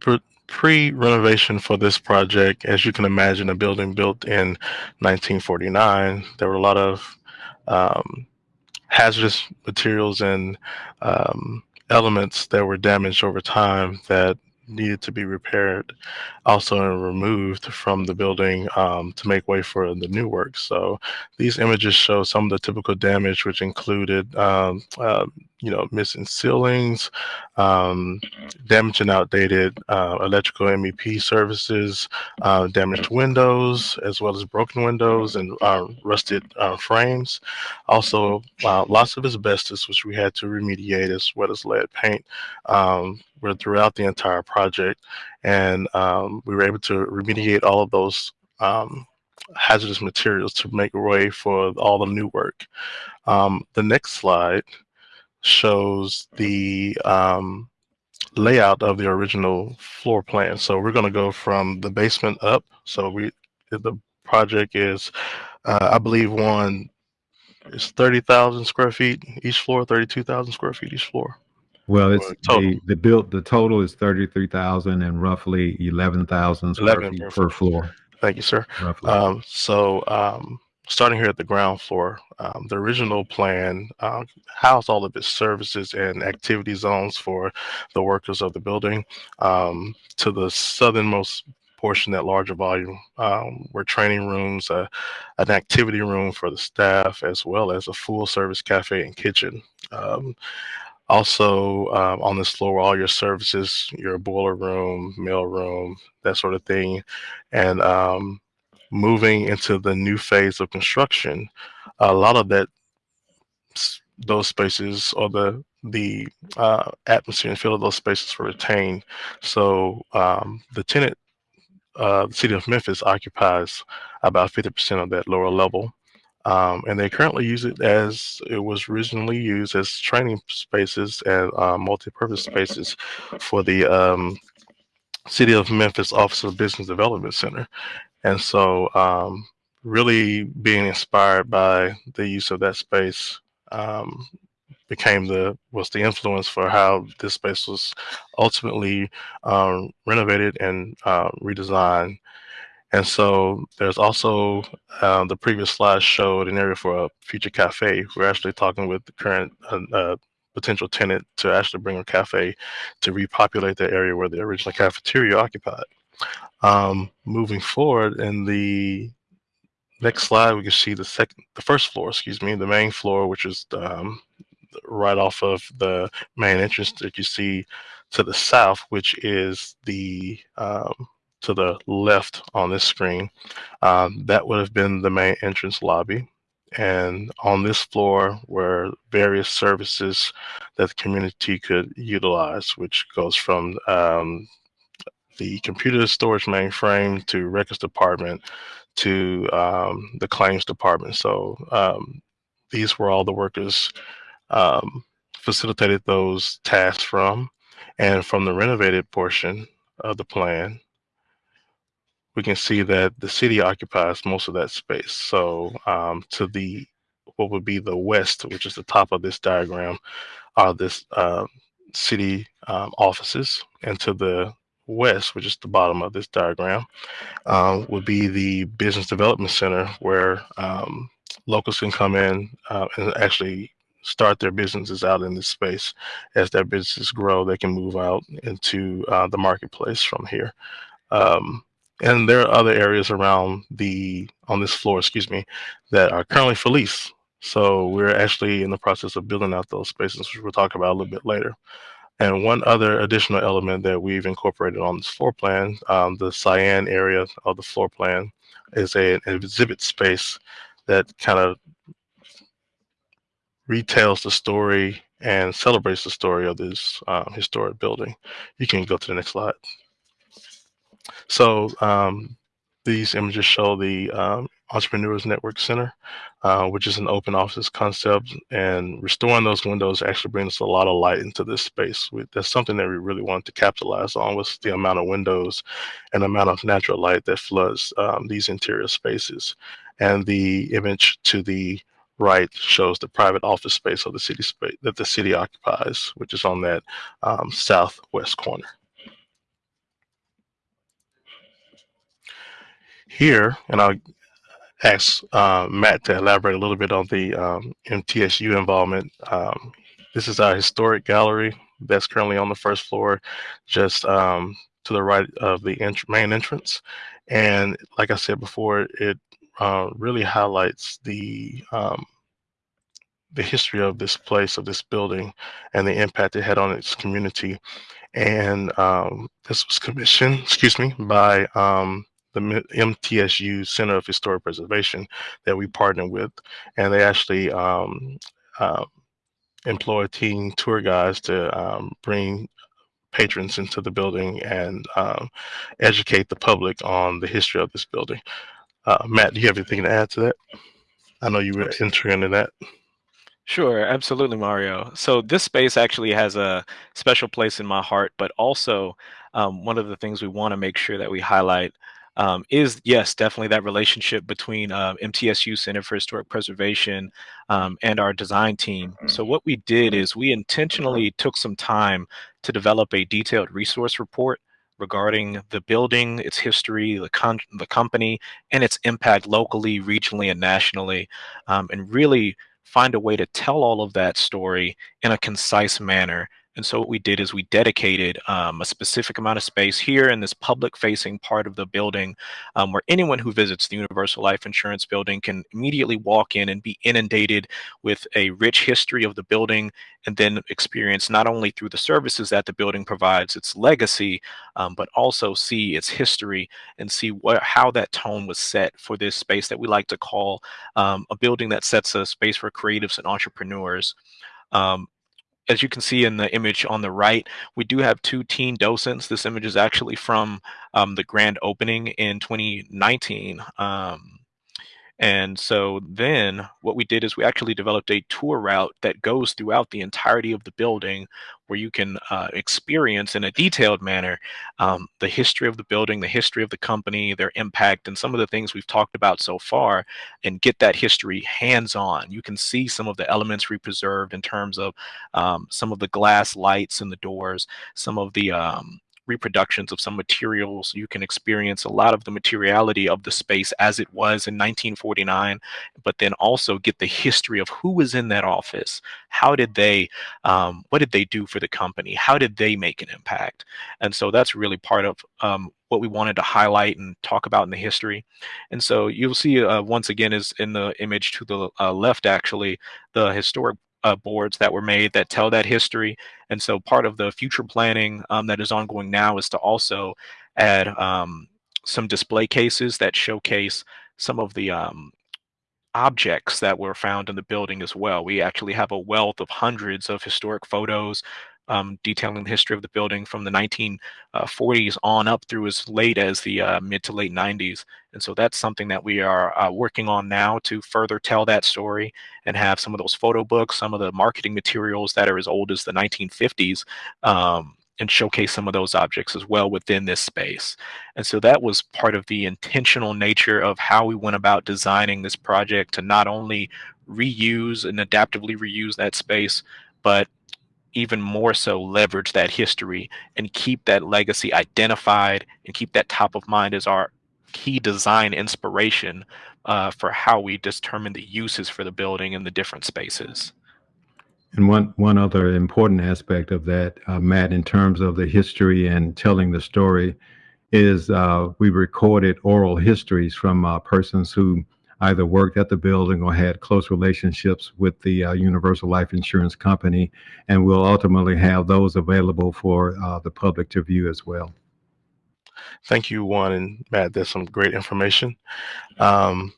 pre-renovation for this project, as you can imagine, a building built in 1949, there were a lot of um, hazardous materials and um, elements that were damaged over time that needed to be repaired also removed from the building um, to make way for the new work. So these images show some of the typical damage, which included, um, uh, you know, missing ceilings, um, damaged and outdated uh, electrical MEP services, uh, damaged windows, as well as broken windows and uh, rusted uh, frames. Also, lots of asbestos, which we had to remediate, as well as lead paint, um, were throughout the entire project and um, we were able to remediate all of those um, hazardous materials to make way for all the new work. Um, the next slide shows the um, layout of the original floor plan. So we're going to go from the basement up. So we the project is, uh, I believe, one is 30,000 square feet each floor, 32,000 square feet each floor. Well, it's the, the built, the total is thirty-three thousand and roughly eleven thousand square 11 feet per floor. Thank you, sir. Um, so, um, starting here at the ground floor, um, the original plan uh, housed all of its services and activity zones for the workers of the building. Um, to the southernmost portion, that larger volume, um, were training rooms, uh, an activity room for the staff, as well as a full service cafe and kitchen. Um, also, um, on this floor, all your services, your boiler room, mail room, that sort of thing. And um, moving into the new phase of construction, a lot of that, those spaces or the the uh, atmosphere and feel of those spaces were retained. So um, the tenant, uh, the city of Memphis occupies about 50% of that lower level. Um, and they currently use it as it was originally used as training spaces and uh, multi-purpose spaces for the um, City of Memphis Office of Business Development Center. And so um, really being inspired by the use of that space um, became the was the influence for how this space was ultimately um, renovated and uh, redesigned and so there's also um, the previous slide showed an area for a future cafe. We're actually talking with the current uh, uh, potential tenant to actually bring a cafe to repopulate the area where the original cafeteria occupied. Um, moving forward in the next slide, we can see the second, the first floor, excuse me, the main floor, which is um, right off of the main entrance that you see to the south, which is the um, to the left on this screen. Um, that would have been the main entrance lobby. And on this floor were various services that the community could utilize, which goes from um, the computer storage mainframe to records department to um, the claims department. So um, these were all the workers um, facilitated those tasks from. And from the renovated portion of the plan, we can see that the city occupies most of that space. So um, to the what would be the west, which is the top of this diagram, are this uh, city um, offices, and to the west, which is the bottom of this diagram, um, would be the business development center where um, locals can come in uh, and actually start their businesses out in this space. As their businesses grow, they can move out into uh, the marketplace from here. Um, and there are other areas around the on this floor, excuse me, that are currently for lease. So we're actually in the process of building out those spaces, which we'll talk about a little bit later. And one other additional element that we've incorporated on this floor plan, um, the cyan area of the floor plan, is a, an exhibit space that kind of retells the story and celebrates the story of this um, historic building. You can go to the next slide. So um, these images show the um, Entrepreneurs Network Center, uh, which is an open office concept. And restoring those windows actually brings a lot of light into this space. We, that's something that we really wanted to capitalize on was the amount of windows and amount of natural light that floods um, these interior spaces. And the image to the right shows the private office space of the city space that the city occupies, which is on that um, southwest corner. Here, and I'll ask uh, Matt to elaborate a little bit on the um, MTSU involvement. Um, this is our historic gallery that's currently on the first floor, just um, to the right of the ent main entrance. And like I said before, it uh, really highlights the um, the history of this place, of this building, and the impact it had on its community. And um, this was commissioned, excuse me, by um, the MTSU Center of Historic Preservation that we partner with. And they actually um, uh, employ team tour guides to um, bring patrons into the building and um, educate the public on the history of this building. Uh, Matt, do you have anything to add to that? I know you were entering into that. Sure, absolutely, Mario. So this space actually has a special place in my heart, but also um, one of the things we want to make sure that we highlight um, is yes, definitely that relationship between uh, MTSU Center for Historic Preservation um, and our design team. So what we did is we intentionally took some time to develop a detailed resource report regarding the building, its history, the, con the company, and its impact locally, regionally, and nationally, um, and really find a way to tell all of that story in a concise manner and so what we did is we dedicated um, a specific amount of space here in this public facing part of the building um, where anyone who visits the Universal Life Insurance building can immediately walk in and be inundated with a rich history of the building and then experience not only through the services that the building provides, its legacy, um, but also see its history and see what, how that tone was set for this space that we like to call um, a building that sets a space for creatives and entrepreneurs. Um, as you can see in the image on the right, we do have two teen docents. This image is actually from um, the grand opening in 2019. Um, and so then what we did is we actually developed a tour route that goes throughout the entirety of the building where you can uh, experience in a detailed manner um, the history of the building, the history of the company, their impact, and some of the things we've talked about so far, and get that history hands-on. You can see some of the elements we preserved in terms of um, some of the glass lights in the doors, some of the um, reproductions of some materials. You can experience a lot of the materiality of the space as it was in 1949, but then also get the history of who was in that office. How did they, um, what did they do for the company? How did they make an impact? And so that's really part of um, what we wanted to highlight and talk about in the history. And so you'll see uh, once again is in the image to the uh, left, actually, the historic uh, boards that were made that tell that history. And so part of the future planning um, that is ongoing now is to also add um, some display cases that showcase some of the um, objects that were found in the building as well. We actually have a wealth of hundreds of historic photos um, detailing the history of the building from the 1940s on up through as late as the uh, mid to late 90s. And so that's something that we are uh, working on now to further tell that story and have some of those photo books, some of the marketing materials that are as old as the 1950s, um, and showcase some of those objects as well within this space. And so that was part of the intentional nature of how we went about designing this project to not only reuse and adaptively reuse that space, but even more so leverage that history and keep that legacy identified and keep that top of mind as our key design inspiration uh, for how we determine the uses for the building and the different spaces. And one, one other important aspect of that, uh, Matt, in terms of the history and telling the story, is uh, we recorded oral histories from uh, persons who either worked at the building or had close relationships with the uh, Universal Life Insurance Company, and we'll ultimately have those available for uh, the public to view as well. Thank you, Juan and Matt. That's some great information. Um,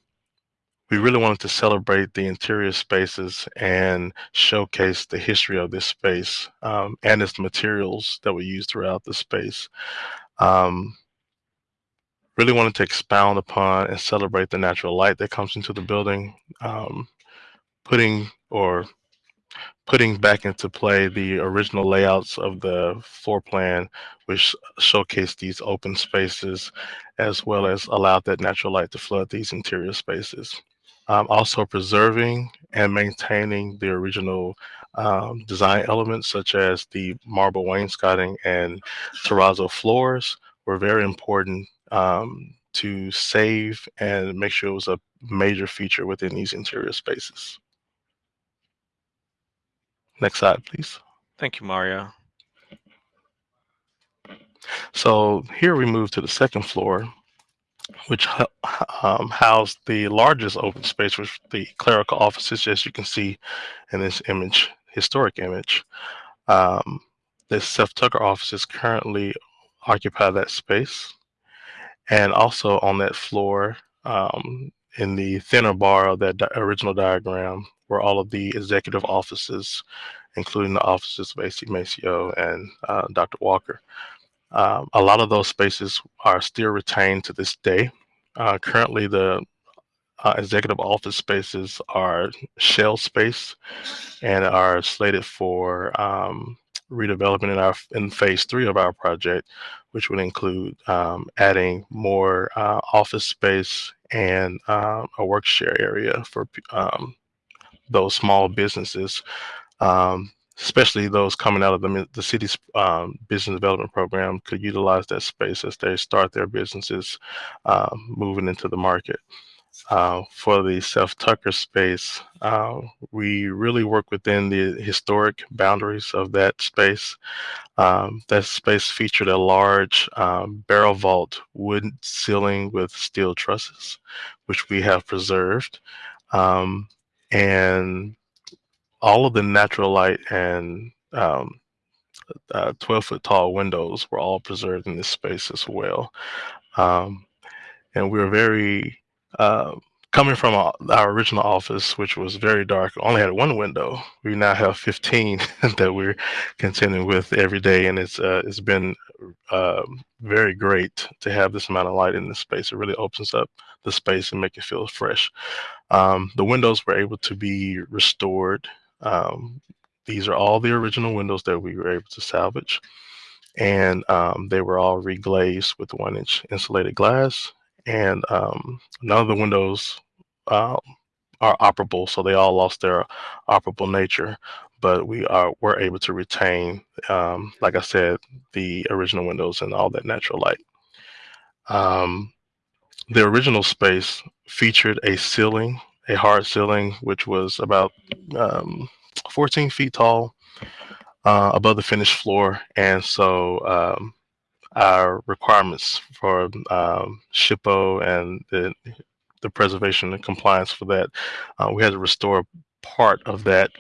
we really wanted to celebrate the interior spaces and showcase the history of this space um, and its materials that were used throughout the space. Um, really wanted to expound upon and celebrate the natural light that comes into the building, um, putting or putting back into play the original layouts of the floor plan, which showcase these open spaces, as well as allowed that natural light to flood these interior spaces. Um, also preserving and maintaining the original um, design elements, such as the marble wainscoting and terrazzo floors, were very important um, to save and make sure it was a major feature within these interior spaces. Next slide, please. Thank you, Mario. So here we move to the second floor, which um, housed the largest open space, which the clerical offices, as you can see in this image, historic image. Um, the Self Tucker offices currently occupy that space. And also on that floor, um, in the thinner bar of that di original diagram, were all of the executive offices, including the offices of AC Maceo and uh, Dr. Walker. Um, a lot of those spaces are still retained to this day. Uh, currently, the uh, executive office spaces are shell space and are slated for um, redevelopment in our in phase three of our project, which would include um, adding more uh, office space and uh, a work share area for um, those small businesses, um, especially those coming out of the, the city's um, business development program could utilize that space as they start their businesses um, moving into the market. Uh, for the Self Tucker space, uh, we really work within the historic boundaries of that space. Um, that space featured a large um, barrel vault wood ceiling with steel trusses, which we have preserved. Um, and all of the natural light and um, uh, 12 foot tall windows were all preserved in this space as well. Um, and we are very uh, coming from our, original office, which was very dark, only had one window. We now have 15 that we're contending with every day, and it's uh, it's been uh, very great to have this amount of light in this space. It really opens up the space and make it feel fresh. Um, the windows were able to be restored. Um, these are all the original windows that we were able to salvage, and um, they were all reglazed with one-inch insulated glass and um, none of the windows um, are operable, so they all lost their operable nature. but we are were able to retain, um, like I said, the original windows and all that natural light. Um, the original space featured a ceiling, a hard ceiling, which was about um, 14 feet tall uh, above the finished floor. And so um, our requirements for um, SHPO and the, the preservation and compliance for that, uh, we had to restore part of that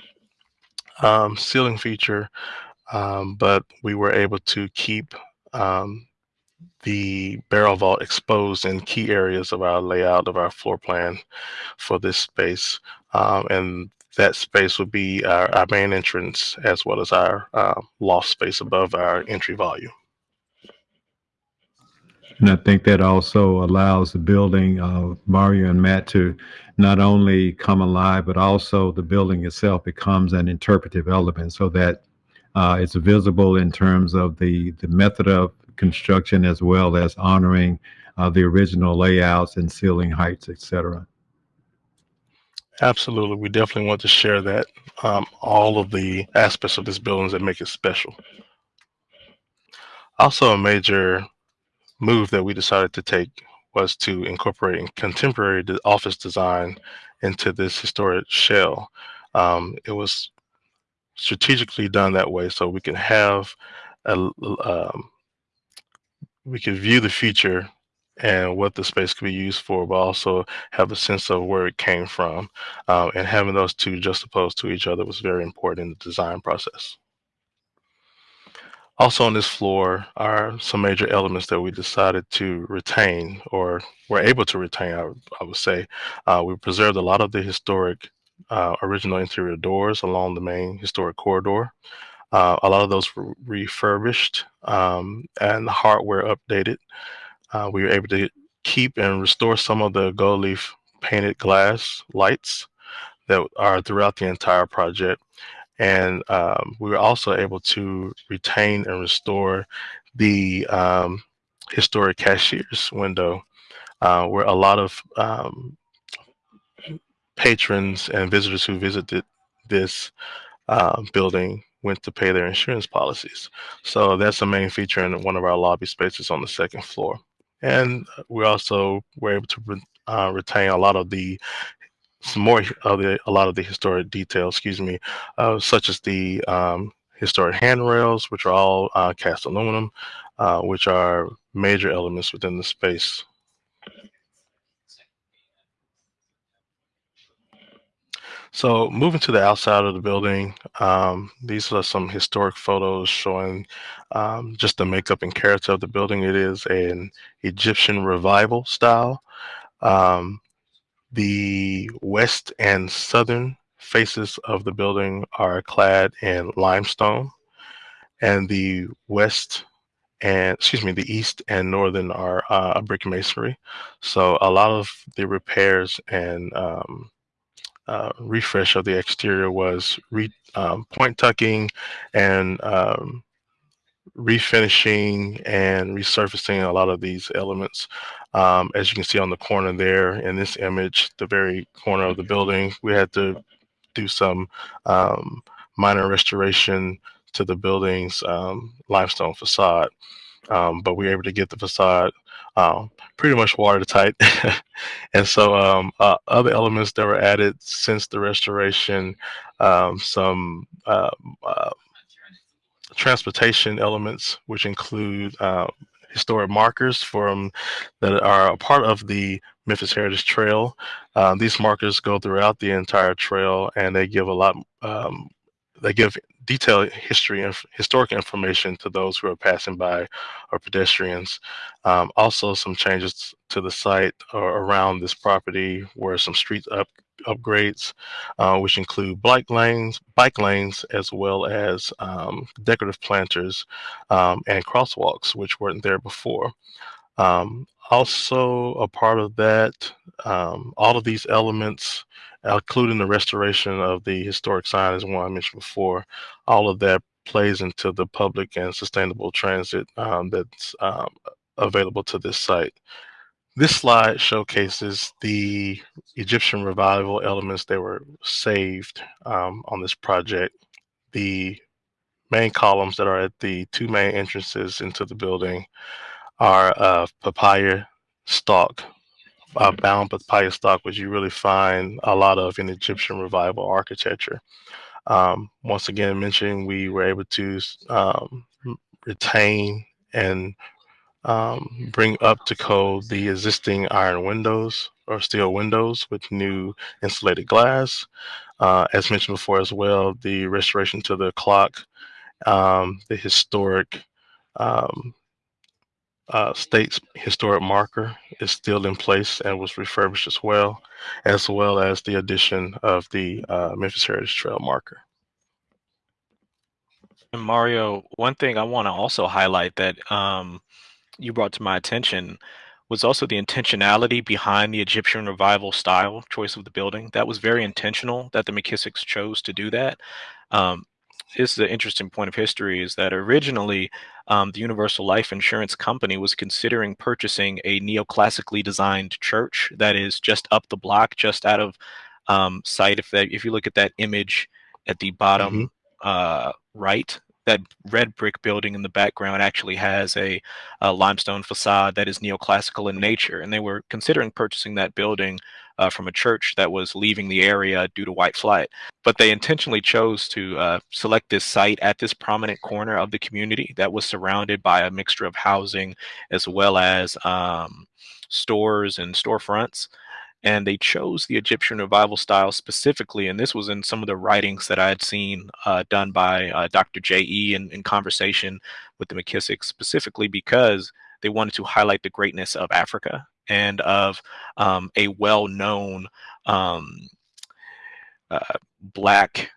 um, ceiling feature, um, but we were able to keep um, the barrel vault exposed in key areas of our layout of our floor plan for this space. Um, and that space would be our, our, main entrance as well as our uh, loft space above our entry volume. And I think that also allows the building, of Mario and Matt, to not only come alive, but also the building itself becomes an interpretive element so that uh, it's visible in terms of the, the method of construction as well as honoring uh, the original layouts and ceiling heights, etc. Absolutely. We definitely want to share that, um, all of the aspects of this building that make it special. Also, a major move that we decided to take was to incorporate contemporary office design into this historic shell. Um, it was strategically done that way so we can have a, um, we can view the future and what the space could be used for, but also have a sense of where it came from. Um, and having those two juxtaposed to each other was very important in the design process. Also on this floor are some major elements that we decided to retain or were able to retain, I, I would say. Uh, we preserved a lot of the historic uh, original interior doors along the main historic corridor. Uh, a lot of those were refurbished um, and the hardware updated. Uh, we were able to keep and restore some of the gold leaf painted glass lights that are throughout the entire project. And um, we were also able to retain and restore the um, historic cashier's window, uh, where a lot of um, patrons and visitors who visited this uh, building went to pay their insurance policies. So that's a main feature in one of our lobby spaces on the second floor. And we also were able to uh, retain a lot of the some more of the a lot of the historic details, excuse me, uh, such as the um, historic handrails, which are all uh, cast aluminum, uh, which are major elements within the space. So moving to the outside of the building, um, these are some historic photos showing um, just the makeup and character of the building. It is an Egyptian revival style. Um, the west and southern faces of the building are clad in limestone and the west and excuse me, the east and northern are uh, brick masonry. So a lot of the repairs and um, uh, refresh of the exterior was re, um, point tucking and um, refinishing and resurfacing a lot of these elements. Um, as you can see on the corner there in this image, the very corner of the building, we had to do some um, minor restoration to the building's um, limestone facade. Um, but we were able to get the facade um, pretty much watertight. and so um, uh, other elements that were added since the restoration, um, some uh, uh, transportation elements, which include uh, historic markers from that are a part of the Memphis Heritage Trail. Uh, these markers go throughout the entire trail and they give a lot, um, they give detailed history and historic information to those who are passing by or pedestrians. Um, also, some changes to the site or around this property were some street up upgrades, uh, which include bike lanes, bike lanes, as well as um, decorative planters um, and crosswalks, which weren't there before. Um, also, a part of that, um, all of these elements including the restoration of the historic sign as one I mentioned before. All of that plays into the public and sustainable transit um, that's um, available to this site. This slide showcases the Egyptian revival elements that were saved um, on this project. the main columns that are at the two main entrances into the building are of papyrus stalk, uh, bound papyrus stalk, which you really find a lot of in Egyptian revival architecture. Um, once again, mentioning we were able to um, retain and um, bring up to code the existing iron windows or steel windows with new insulated glass. Uh, as mentioned before as well, the restoration to the clock, um, the historic um, uh, state's historic marker is still in place and was refurbished as well, as well as the addition of the uh, Memphis Heritage Trail marker. And Mario, one thing I want to also highlight that um, you brought to my attention was also the intentionality behind the Egyptian revival style choice of the building. That was very intentional that the McKissacks chose to do that. Um, this is an interesting point of history is that originally um, the Universal Life Insurance Company was considering purchasing a neoclassically designed church that is just up the block, just out of um, sight. If that, if you look at that image at the bottom Mm-hmm. uh, right, that red brick building in the background actually has a, a limestone facade that is neoclassical in nature, and they were considering purchasing that building uh, from a church that was leaving the area due to white flight. But they intentionally chose to uh, select this site at this prominent corner of the community that was surrounded by a mixture of housing as well as um, stores and storefronts. And they chose the Egyptian revival style specifically, and this was in some of the writings that I had seen uh, done by uh, Dr. J.E. In, in conversation with the McKissacks, specifically because they wanted to highlight the greatness of Africa and of um, a well-known um, uh, black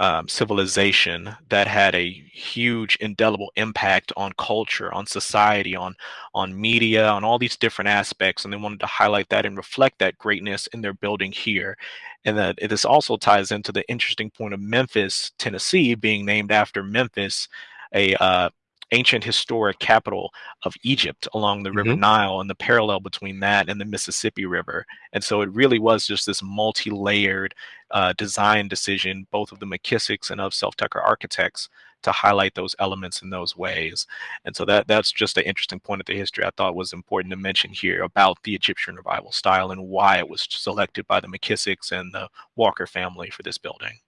um, civilization that had a huge indelible impact on culture, on society, on on media, on all these different aspects, and they wanted to highlight that and reflect that greatness in their building here. And that this also ties into the interesting point of Memphis, Tennessee, being named after Memphis, a uh, ancient historic capital of Egypt along the River Nile and the parallel between that and the Mississippi River. And so it really was just this multi-layered uh, design decision, both of the McKissacks and of Self-Tucker Architects to highlight those elements in those ways. And so that that's just an interesting point of the history I thought was important to mention here about the Egyptian revival style and why it was selected by the McKissacks and the Walker family for this building.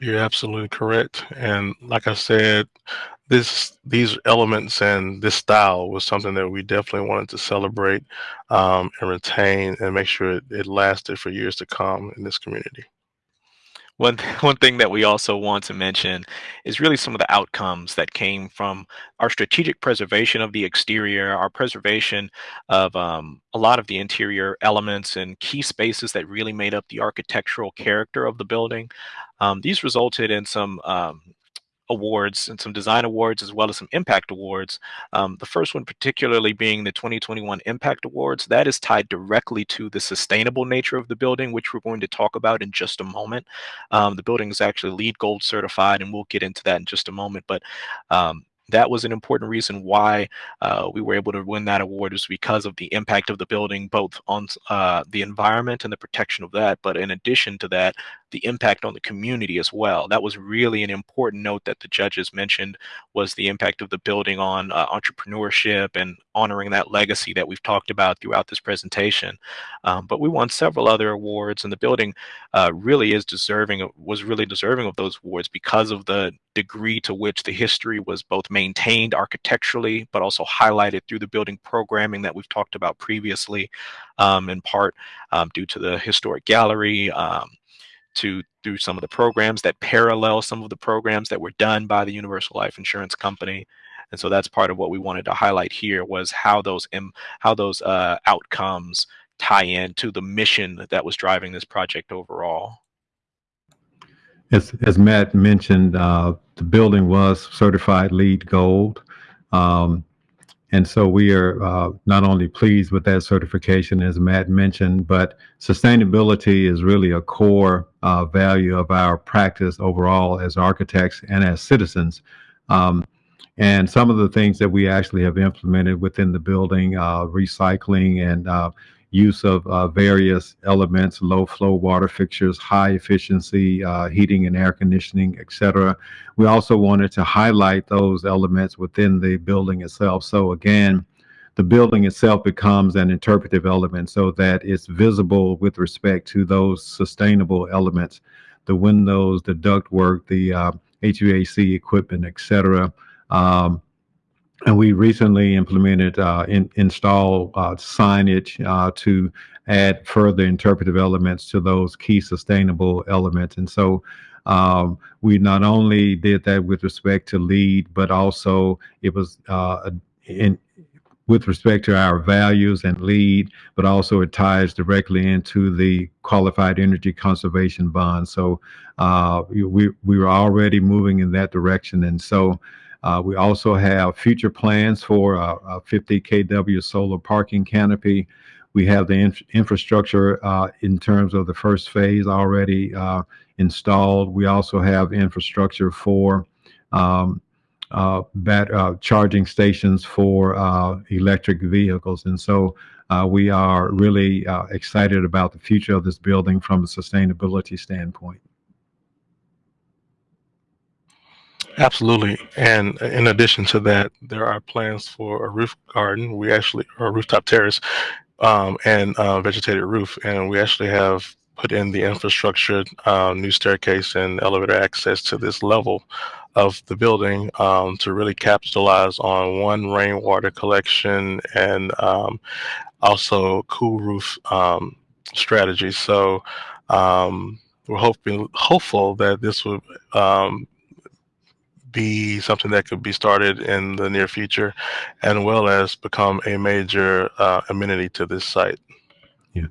You're absolutely correct. And like I said, this these elements and this style was something that we definitely wanted to celebrate um, and retain and make sure it, it lasted for years to come in this community. One, one thing that we also want to mention is really some of the outcomes that came from our strategic preservation of the exterior, our preservation of um, a lot of the interior elements and key spaces that really made up the architectural character of the building. Um, these resulted in some um, awards and some design awards as well as some impact awards. Um, the first one particularly being the 2021 Impact Awards. That is tied directly to the sustainable nature of the building, which we're going to talk about in just a moment. Um, the building is actually LEED Gold certified, and we'll get into that in just a moment. But um, that was an important reason why uh, we were able to win that award is because of the impact of the building, both on uh, the environment and the protection of that. But in addition to that, the impact on the community as well. That was really an important note that the judges mentioned was the impact of the building on uh, entrepreneurship and honoring that legacy that we've talked about throughout this presentation. Um, but we won several other awards and the building uh, really is deserving, was really deserving of those awards because of the degree to which the history was both maintained architecturally, but also highlighted through the building programming that we've talked about previously, um, in part um, due to the historic gallery, um, to through some of the programs that parallel some of the programs that were done by the Universal Life Insurance Company. And so that's part of what we wanted to highlight here was how those how those uh, outcomes tie in to the mission that was driving this project overall. As, as Matt mentioned, uh, the building was certified LEED Gold. Um, and so we are uh, not only pleased with that certification, as Matt mentioned, but sustainability is really a core uh, value of our practice overall as architects and as citizens. Um, and some of the things that we actually have implemented within the building, uh, recycling and uh, use of uh, various elements, low flow water fixtures, high efficiency uh, heating and air conditioning, etc. We also wanted to highlight those elements within the building itself. So again, the building itself becomes an interpretive element so that it's visible with respect to those sustainable elements, the windows, the ductwork, the uh, HVAC equipment, etc. Um, and we recently implemented, uh, in, install uh, signage uh, to add further interpretive elements to those key sustainable elements. And so um, we not only did that with respect to LEED, but also it was uh, in, with respect to our values and LEED, but also it ties directly into the qualified energy conservation bond. So uh, we, we were already moving in that direction. And so uh, we also have future plans for a, a 50 kW solar parking canopy. We have the inf infrastructure uh, in terms of the first phase already uh, installed. We also have infrastructure for um, uh, uh, charging stations for electric vehicles. And so we are really excited about the future of this building from a sustainability standpoint. Absolutely. And in addition to that, there are plans for a roof garden. We actually, or a rooftop terrace um, and uh, vegetated roof. And we actually have put in the infrastructure, uh, new staircase and elevator access to this level of the building um, to really capitalize on one rainwater collection and um, also cool roof um, strategy. So um, we're hoping hopeful that this would um, be something that could be started in the near future, and well as become a major uh, amenity to this site. Yeah.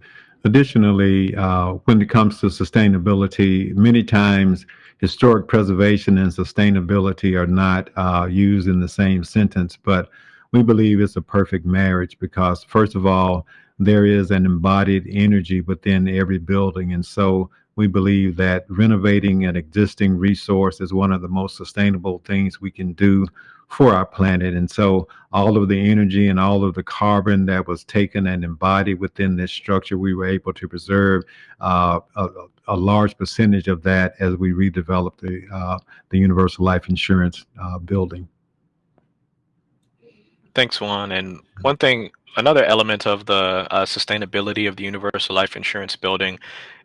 Additionally, uh, when it comes to sustainability, many times historic preservation and sustainability are not uh, used in the same sentence, but we believe it's a perfect marriage because, first of all, there is an embodied energy within every building. And so we believe that renovating an existing resource is one of the most sustainable things we can do for our planet. And so all of the energy and all of the carbon that was taken and embodied within this structure, we were able to preserve uh, a, a, large percentage of that as we redeveloped the, uh, the Universal Life Insurance uh, building. Thanks, Juan. And one thing another element of the uh, sustainability of the universal life insurance building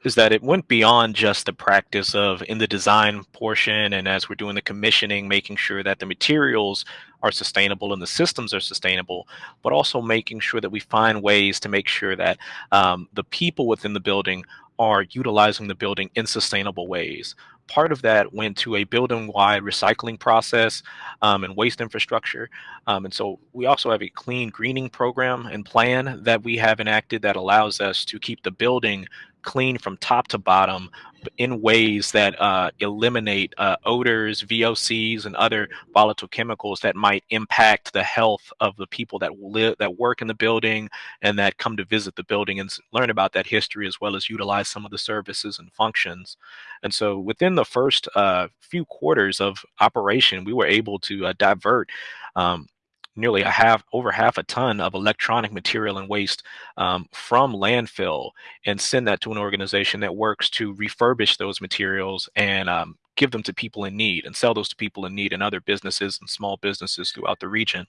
is that it went beyond just the practice of in the design portion and as we're doing the commissioning making sure that the materials are sustainable and the systems are sustainable but also making sure that we find ways to make sure that um, the people within the building are utilizing the building in sustainable ways part of that went to a building-wide recycling process um, and waste infrastructure. Um, and so we also have a clean greening program and plan that we have enacted that allows us to keep the building clean from top to bottom in ways that uh, eliminate uh, odors, VOCs, and other volatile chemicals that might impact the health of the people that live, that work in the building, and that come to visit the building and learn about that history as well as utilize some of the services and functions. And so, within the first uh, few quarters of operation, we were able to uh, divert um, nearly a half over half a ton of electronic material and waste um, from landfill and send that to an organization that works to refurbish those materials and um, give them to people in need and sell those to people in need and other businesses and small businesses throughout the region.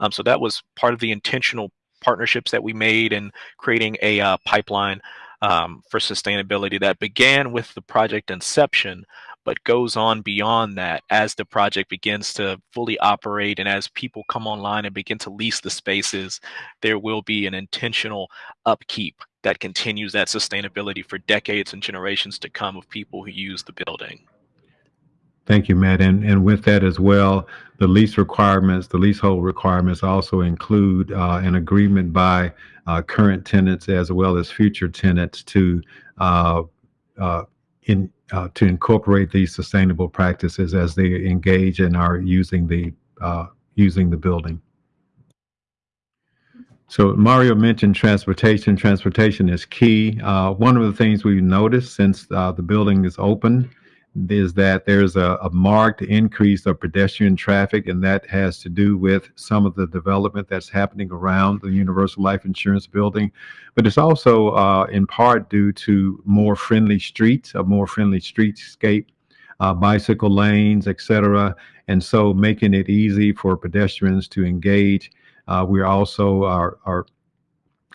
Um, so that was part of the intentional partnerships that we made in creating a uh, pipeline um, for sustainability that began with the project inception, but goes on beyond that as the project begins to fully operate and as people come online and begin to lease the spaces, there will be an intentional upkeep that continues that sustainability for decades and generations to come of people who use the building. Thank you, Matt. And, and with that as well, the lease requirements, the leasehold requirements also include uh, an agreement by uh, current tenants as well as future tenants to uh, uh in uh, to incorporate these sustainable practices as they engage and are using the uh, using the building. So Mario mentioned transportation. Transportation is key. Uh, one of the things we've noticed since uh, the building is open is that there's a, a marked increase of pedestrian traffic, and that has to do with some of the development that's happening around the Universal Life Insurance Building. But it's also uh, in part due to more friendly streets, a more friendly streetscape, uh, bicycle lanes, et cetera, and so making it easy for pedestrians to engage. Uh, we're also are, are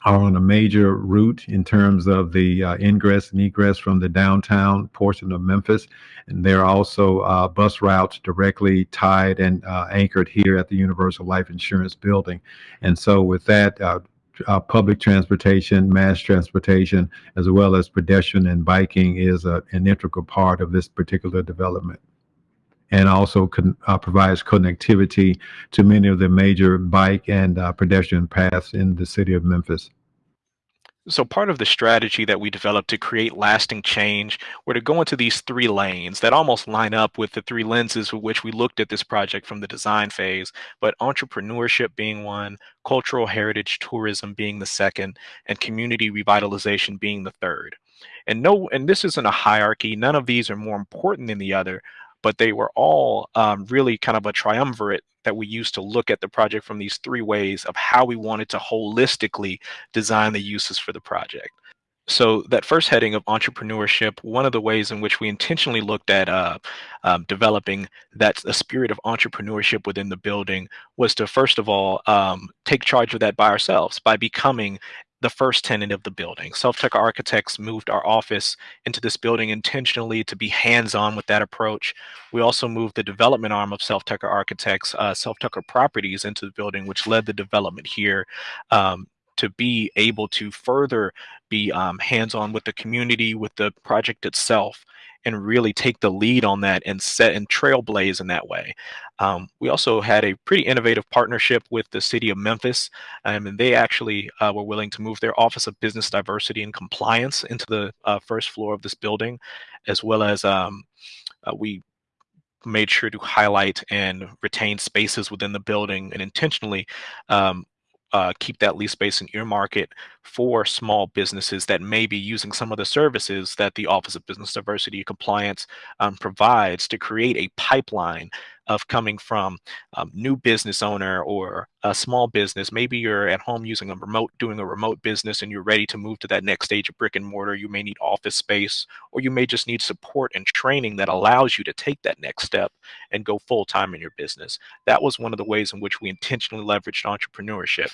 are on a major route in terms of the uh, ingress and egress from the downtown portion of Memphis. And there are also uh, bus routes directly tied and uh, anchored here at the Universal Life Insurance Building. And so with that, uh, uh, public transportation, mass transportation, as well as pedestrian and biking is a, an integral part of this particular development and also con, uh, provides connectivity to many of the major bike and uh, pedestrian paths in the city of Memphis. So part of the strategy that we developed to create lasting change were to go into these three lanes that almost line up with the three lenses with which we looked at this project from the design phase, but entrepreneurship being one, cultural heritage tourism being the second, and community revitalization being the third. And no, and this isn't a hierarchy. None of these are more important than the other, but they were all um, really kind of a triumvirate that we used to look at the project from these three ways of how we wanted to holistically design the uses for the project. So that first heading of entrepreneurship, one of the ways in which we intentionally looked at uh, um, developing that the spirit of entrepreneurship within the building was to first of all um, take charge of that by ourselves by becoming the first tenant of the building. Self Tucker Architects moved our office into this building intentionally to be hands-on with that approach. We also moved the development arm of Self Tucker Architects, uh, Self Tucker Properties into the building, which led the development here um, to be able to further be um, hands-on with the community, with the project itself, and really take the lead on that and set and trailblaze in that way. Um, we also had a pretty innovative partnership with the city of Memphis, um, and they actually uh, were willing to move their Office of Business Diversity and Compliance into the uh, first floor of this building, as well as um, uh, we made sure to highlight and retain spaces within the building and intentionally um, uh, keep that lease space and earmark it for small businesses that may be using some of the services that the Office of Business Diversity Compliance um, provides to create a pipeline of coming from um, new business owner or a small business. Maybe you're at home using a remote, doing a remote business and you're ready to move to that next stage of brick and mortar. You may need office space or you may just need support and training that allows you to take that next step and go full time in your business. That was one of the ways in which we intentionally leveraged entrepreneurship.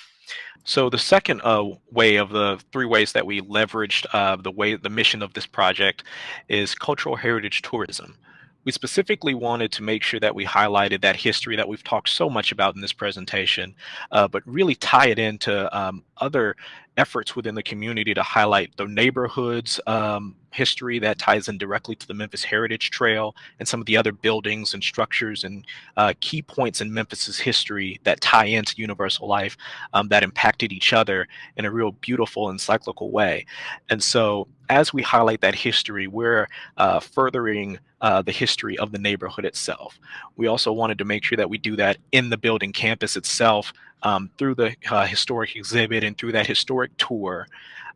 So the second uh, way of the three ways that we leveraged uh, the way the mission of this project is cultural heritage tourism we specifically wanted to make sure that we highlighted that history that we've talked so much about in this presentation, uh, but really tie it into um, other efforts within the community to highlight the neighborhood's um, history that ties in directly to the Memphis Heritage Trail and some of the other buildings and structures and uh, key points in Memphis's history that tie into universal life um, that impacted each other in a real beautiful and cyclical way. And so as we highlight that history, we're uh, furthering uh, the history of the neighborhood itself. We also wanted to make sure that we do that in the building campus itself um, through the uh, historic exhibit and through that historic tour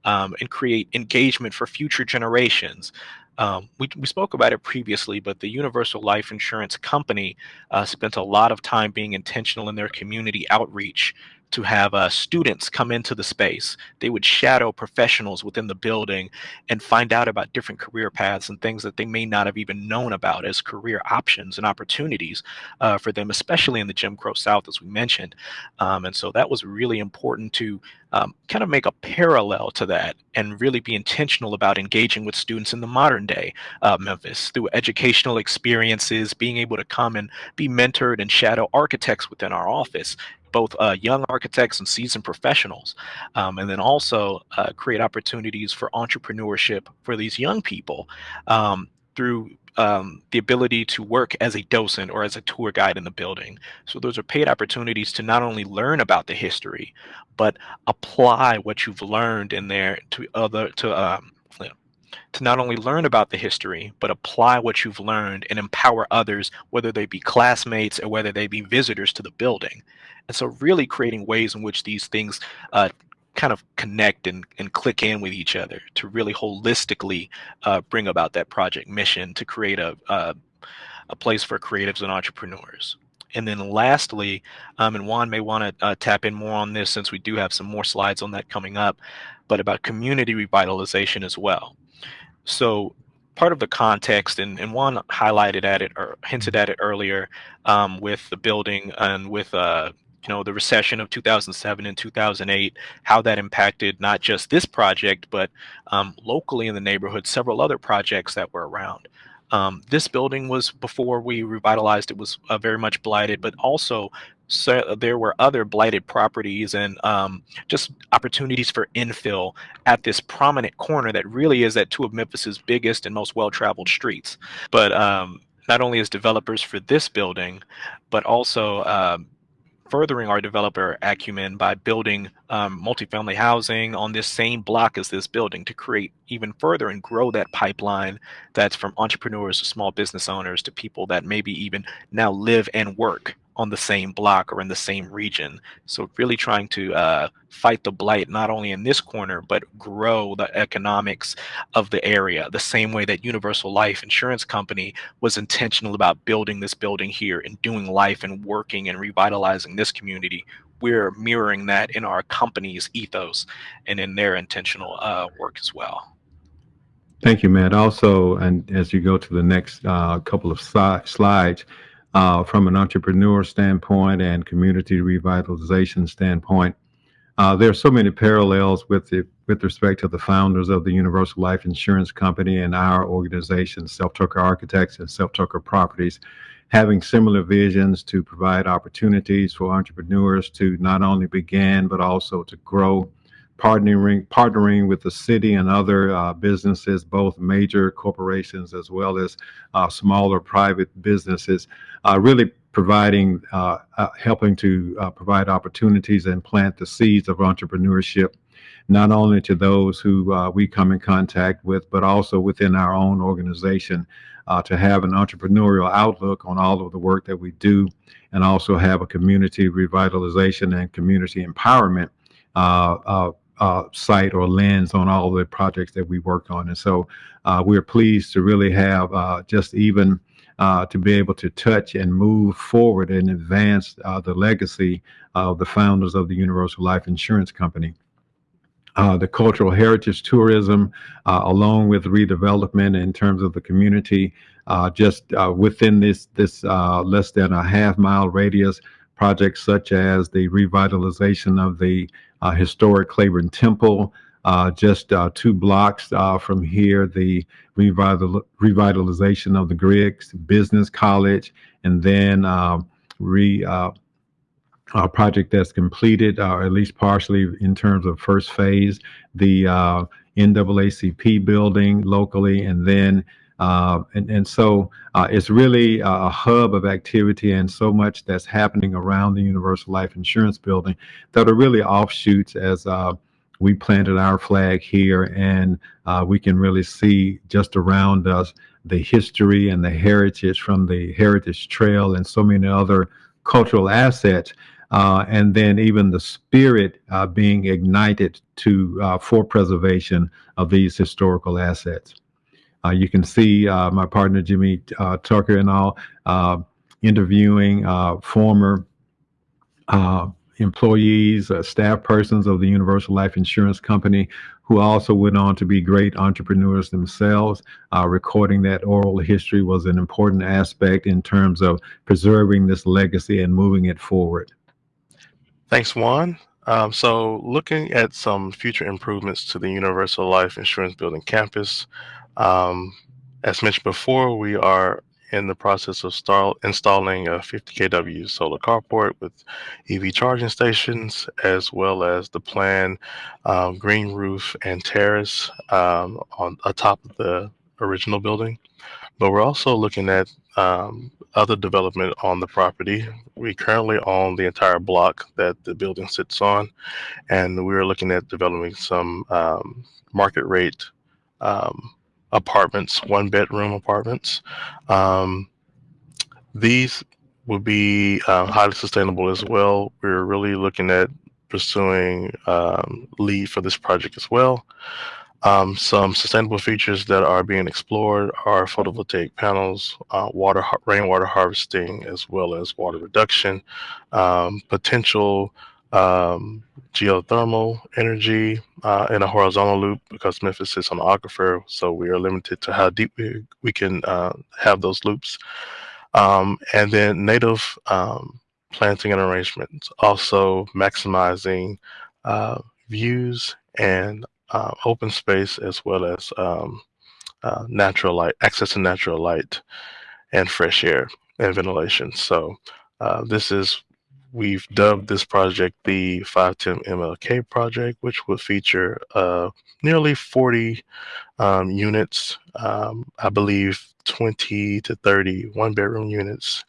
um, and create engagement for future generations. Um, we, we spoke about it previously, but the Universal Life Insurance Company uh, spent a lot of time being intentional in their community outreach to have uh, students come into the space. They would shadow professionals within the building and find out about different career paths and things that they may not have even known about as career options and opportunities uh, for them, especially in the Jim Crow South, as we mentioned. Um, and so that was really important to um, kind of make a parallel to that and really be intentional about engaging with students in the modern day uh, Memphis through educational experiences, being able to come and be mentored and shadow architects within our office both uh, young architects and seasoned professionals, um, and then also uh, create opportunities for entrepreneurship for these young people um, through um, the ability to work as a docent or as a tour guide in the building. So those are paid opportunities to not only learn about the history, but apply what you've learned in there to other to um, to not only learn about the history, but apply what you've learned and empower others, whether they be classmates or whether they be visitors to the building. And so really creating ways in which these things uh, kind of connect and, and click in with each other to really holistically uh, bring about that project mission to create a, a, a place for creatives and entrepreneurs. And then lastly, um, and Juan may want to uh, tap in more on this since we do have some more slides on that coming up, but about community revitalization as well. So part of the context, and, and Juan highlighted at it or hinted at it earlier um, with the building and with uh, you know the recession of 2007 and 2008, how that impacted not just this project, but um, locally in the neighborhood, several other projects that were around. Um, this building was before we revitalized it was uh, very much blighted, but also so there were other blighted properties and um, just opportunities for infill at this prominent corner that really is at two of Memphis's biggest and most well-traveled streets. But um, not only as developers for this building, but also um, furthering our developer acumen by building um, multifamily housing on this same block as this building to create even further and grow that pipeline that's from entrepreneurs to small business owners to people that maybe even now live and work on the same block or in the same region. So really trying to uh, fight the blight, not only in this corner, but grow the economics of the area, the same way that Universal Life Insurance Company was intentional about building this building here and doing life and working and revitalizing this community. We're mirroring that in our company's ethos and in their intentional uh, work as well. Thank you, Matt. Also, and as you go to the next uh, couple of si slides, uh, from an entrepreneur standpoint and community revitalization standpoint. Uh, there are so many parallels with the, with respect to the founders of the Universal Life Insurance Company and our organization, Self Tucker Architects and Self Tucker Properties, having similar visions to provide opportunities for entrepreneurs to not only begin but also to grow partnering partnering with the city and other uh, businesses, both major corporations as well as uh, smaller private businesses, uh, really providing, uh, uh, helping to uh, provide opportunities and plant the seeds of entrepreneurship, not only to those who we come in contact with, but also within our own organization. to have an entrepreneurial outlook on all of the work that we do, and also have a community revitalization and community empowerment uh, uh, sight or lens on all the projects that we work on. And so uh, we're pleased to really have uh, just even uh, to be able to touch and move forward and advance uh, the legacy of the founders of the Universal Life Insurance Company. Uh, the cultural heritage tourism, along with redevelopment in terms of the community, just within this this less than a half mile radius, projects such as the revitalization of the uh, historic Clayborn Temple. Uh, just uh, two blocks from here, the revital revitalization of the Griggs Business College, and then um, re a project that's completed, or at least partially in terms of first phase, the uh, NAACP building locally, and then uh, and, and so uh, it's really a hub of activity and so much that's happening around the Universal Life Insurance Building that are really offshoots as uh, we planted our flag here and uh, we can really see just around us the history and the heritage from the Heritage Trail and so many other cultural assets. Uh, and then even the spirit uh, being ignited to for preservation of these historical assets. Uh, you can see uh, my partner Jimmy uh, Tucker and all interviewing former employees, uh, staff persons of the Universal Life Insurance Company who also went on to be great entrepreneurs themselves. Uh, recording that oral history was an important aspect in terms of preserving this legacy and moving it forward. Thanks, Juan. Um, so looking at some future improvements to the Universal Life Insurance Building campus, um, as mentioned before, we are in the process of installing a 50 kW solar carport with EV charging stations, as well as the planned um, green roof and terrace um, on atop of the original building. But we're also looking at um, other development on the property. We currently own the entire block that the building sits on, and we're looking at developing some um, market rate um, apartments, one bedroom apartments. Um, these will be uh, highly sustainable as well. We're really looking at pursuing um, LEED for this project as well. Um, some sustainable features that are being explored are photovoltaic panels, uh, water, rainwater harvesting, as well as water reduction, um, potential um, geothermal energy uh, in a horizontal loop because Memphis sits on the aquifer, so we are limited to how deep we, we can uh, have those loops. Um, and then native um, planting and arrangements, also maximizing uh, views and uh, open space as well as um, uh, natural light, access to natural light and fresh air and ventilation. So uh, this is, we've dubbed this project the 510 MLK project, which will feature uh, nearly 40 um, units, um, I believe 20 to 30 one bedroom units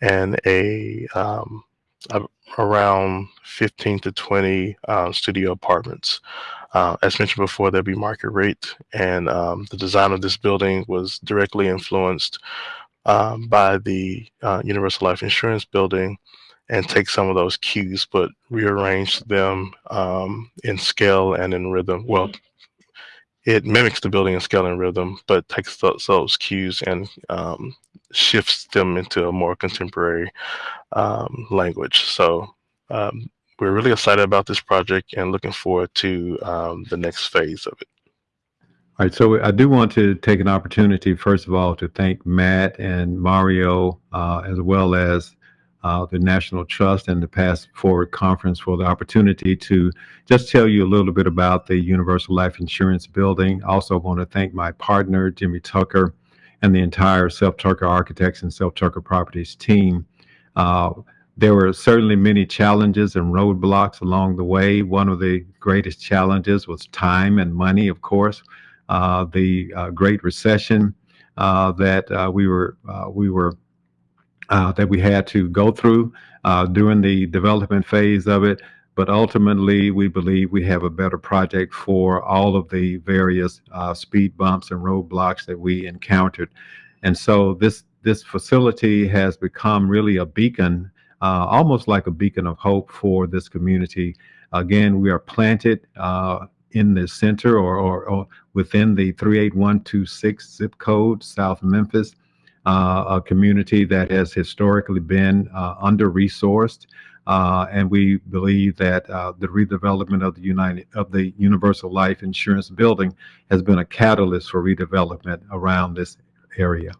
and a, um, a around 15 to 20 uh, studio apartments. Uh, as mentioned before, there'll be market rate, and um, the design of this building was directly influenced um, by the uh, Universal Life Insurance building and take some of those cues, but rearrange them um, in scale and in rhythm. Well, it mimics the building in scale and rhythm, but takes those, those cues and um, shifts them into a more contemporary um, language. So um, we're really excited about this project and looking forward to um, the next phase of it. All right, so I do want to take an opportunity, first of all, to thank Matt and Mario, uh, as well as uh, the National Trust and the PastForward Conference for the opportunity to just tell you a little bit about the Universal Life Insurance Building. Also want to thank my partner, Jimmy Tucker, and the entire Self Tucker Architects and Self Tucker Properties team. Uh, there were certainly many challenges and roadblocks along the way. One of the greatest challenges was time and money, of course. Uh, the uh, Great Recession uh, that uh, we were we were uh, that we had to go through during the development phase of it. But ultimately, we believe we have a better project for all of the various speed bumps and roadblocks that we encountered. And so this this facility has become really a beacon uh, almost like a beacon of hope for this community. Again, we are planted uh, in the center or, or, or, within the 38126 zip code, South Memphis, uh, a community that has historically been uh, under-resourced. Uh, and we believe that uh, the redevelopment of the United of the Universal Life Insurance Building has been a catalyst for redevelopment around this area.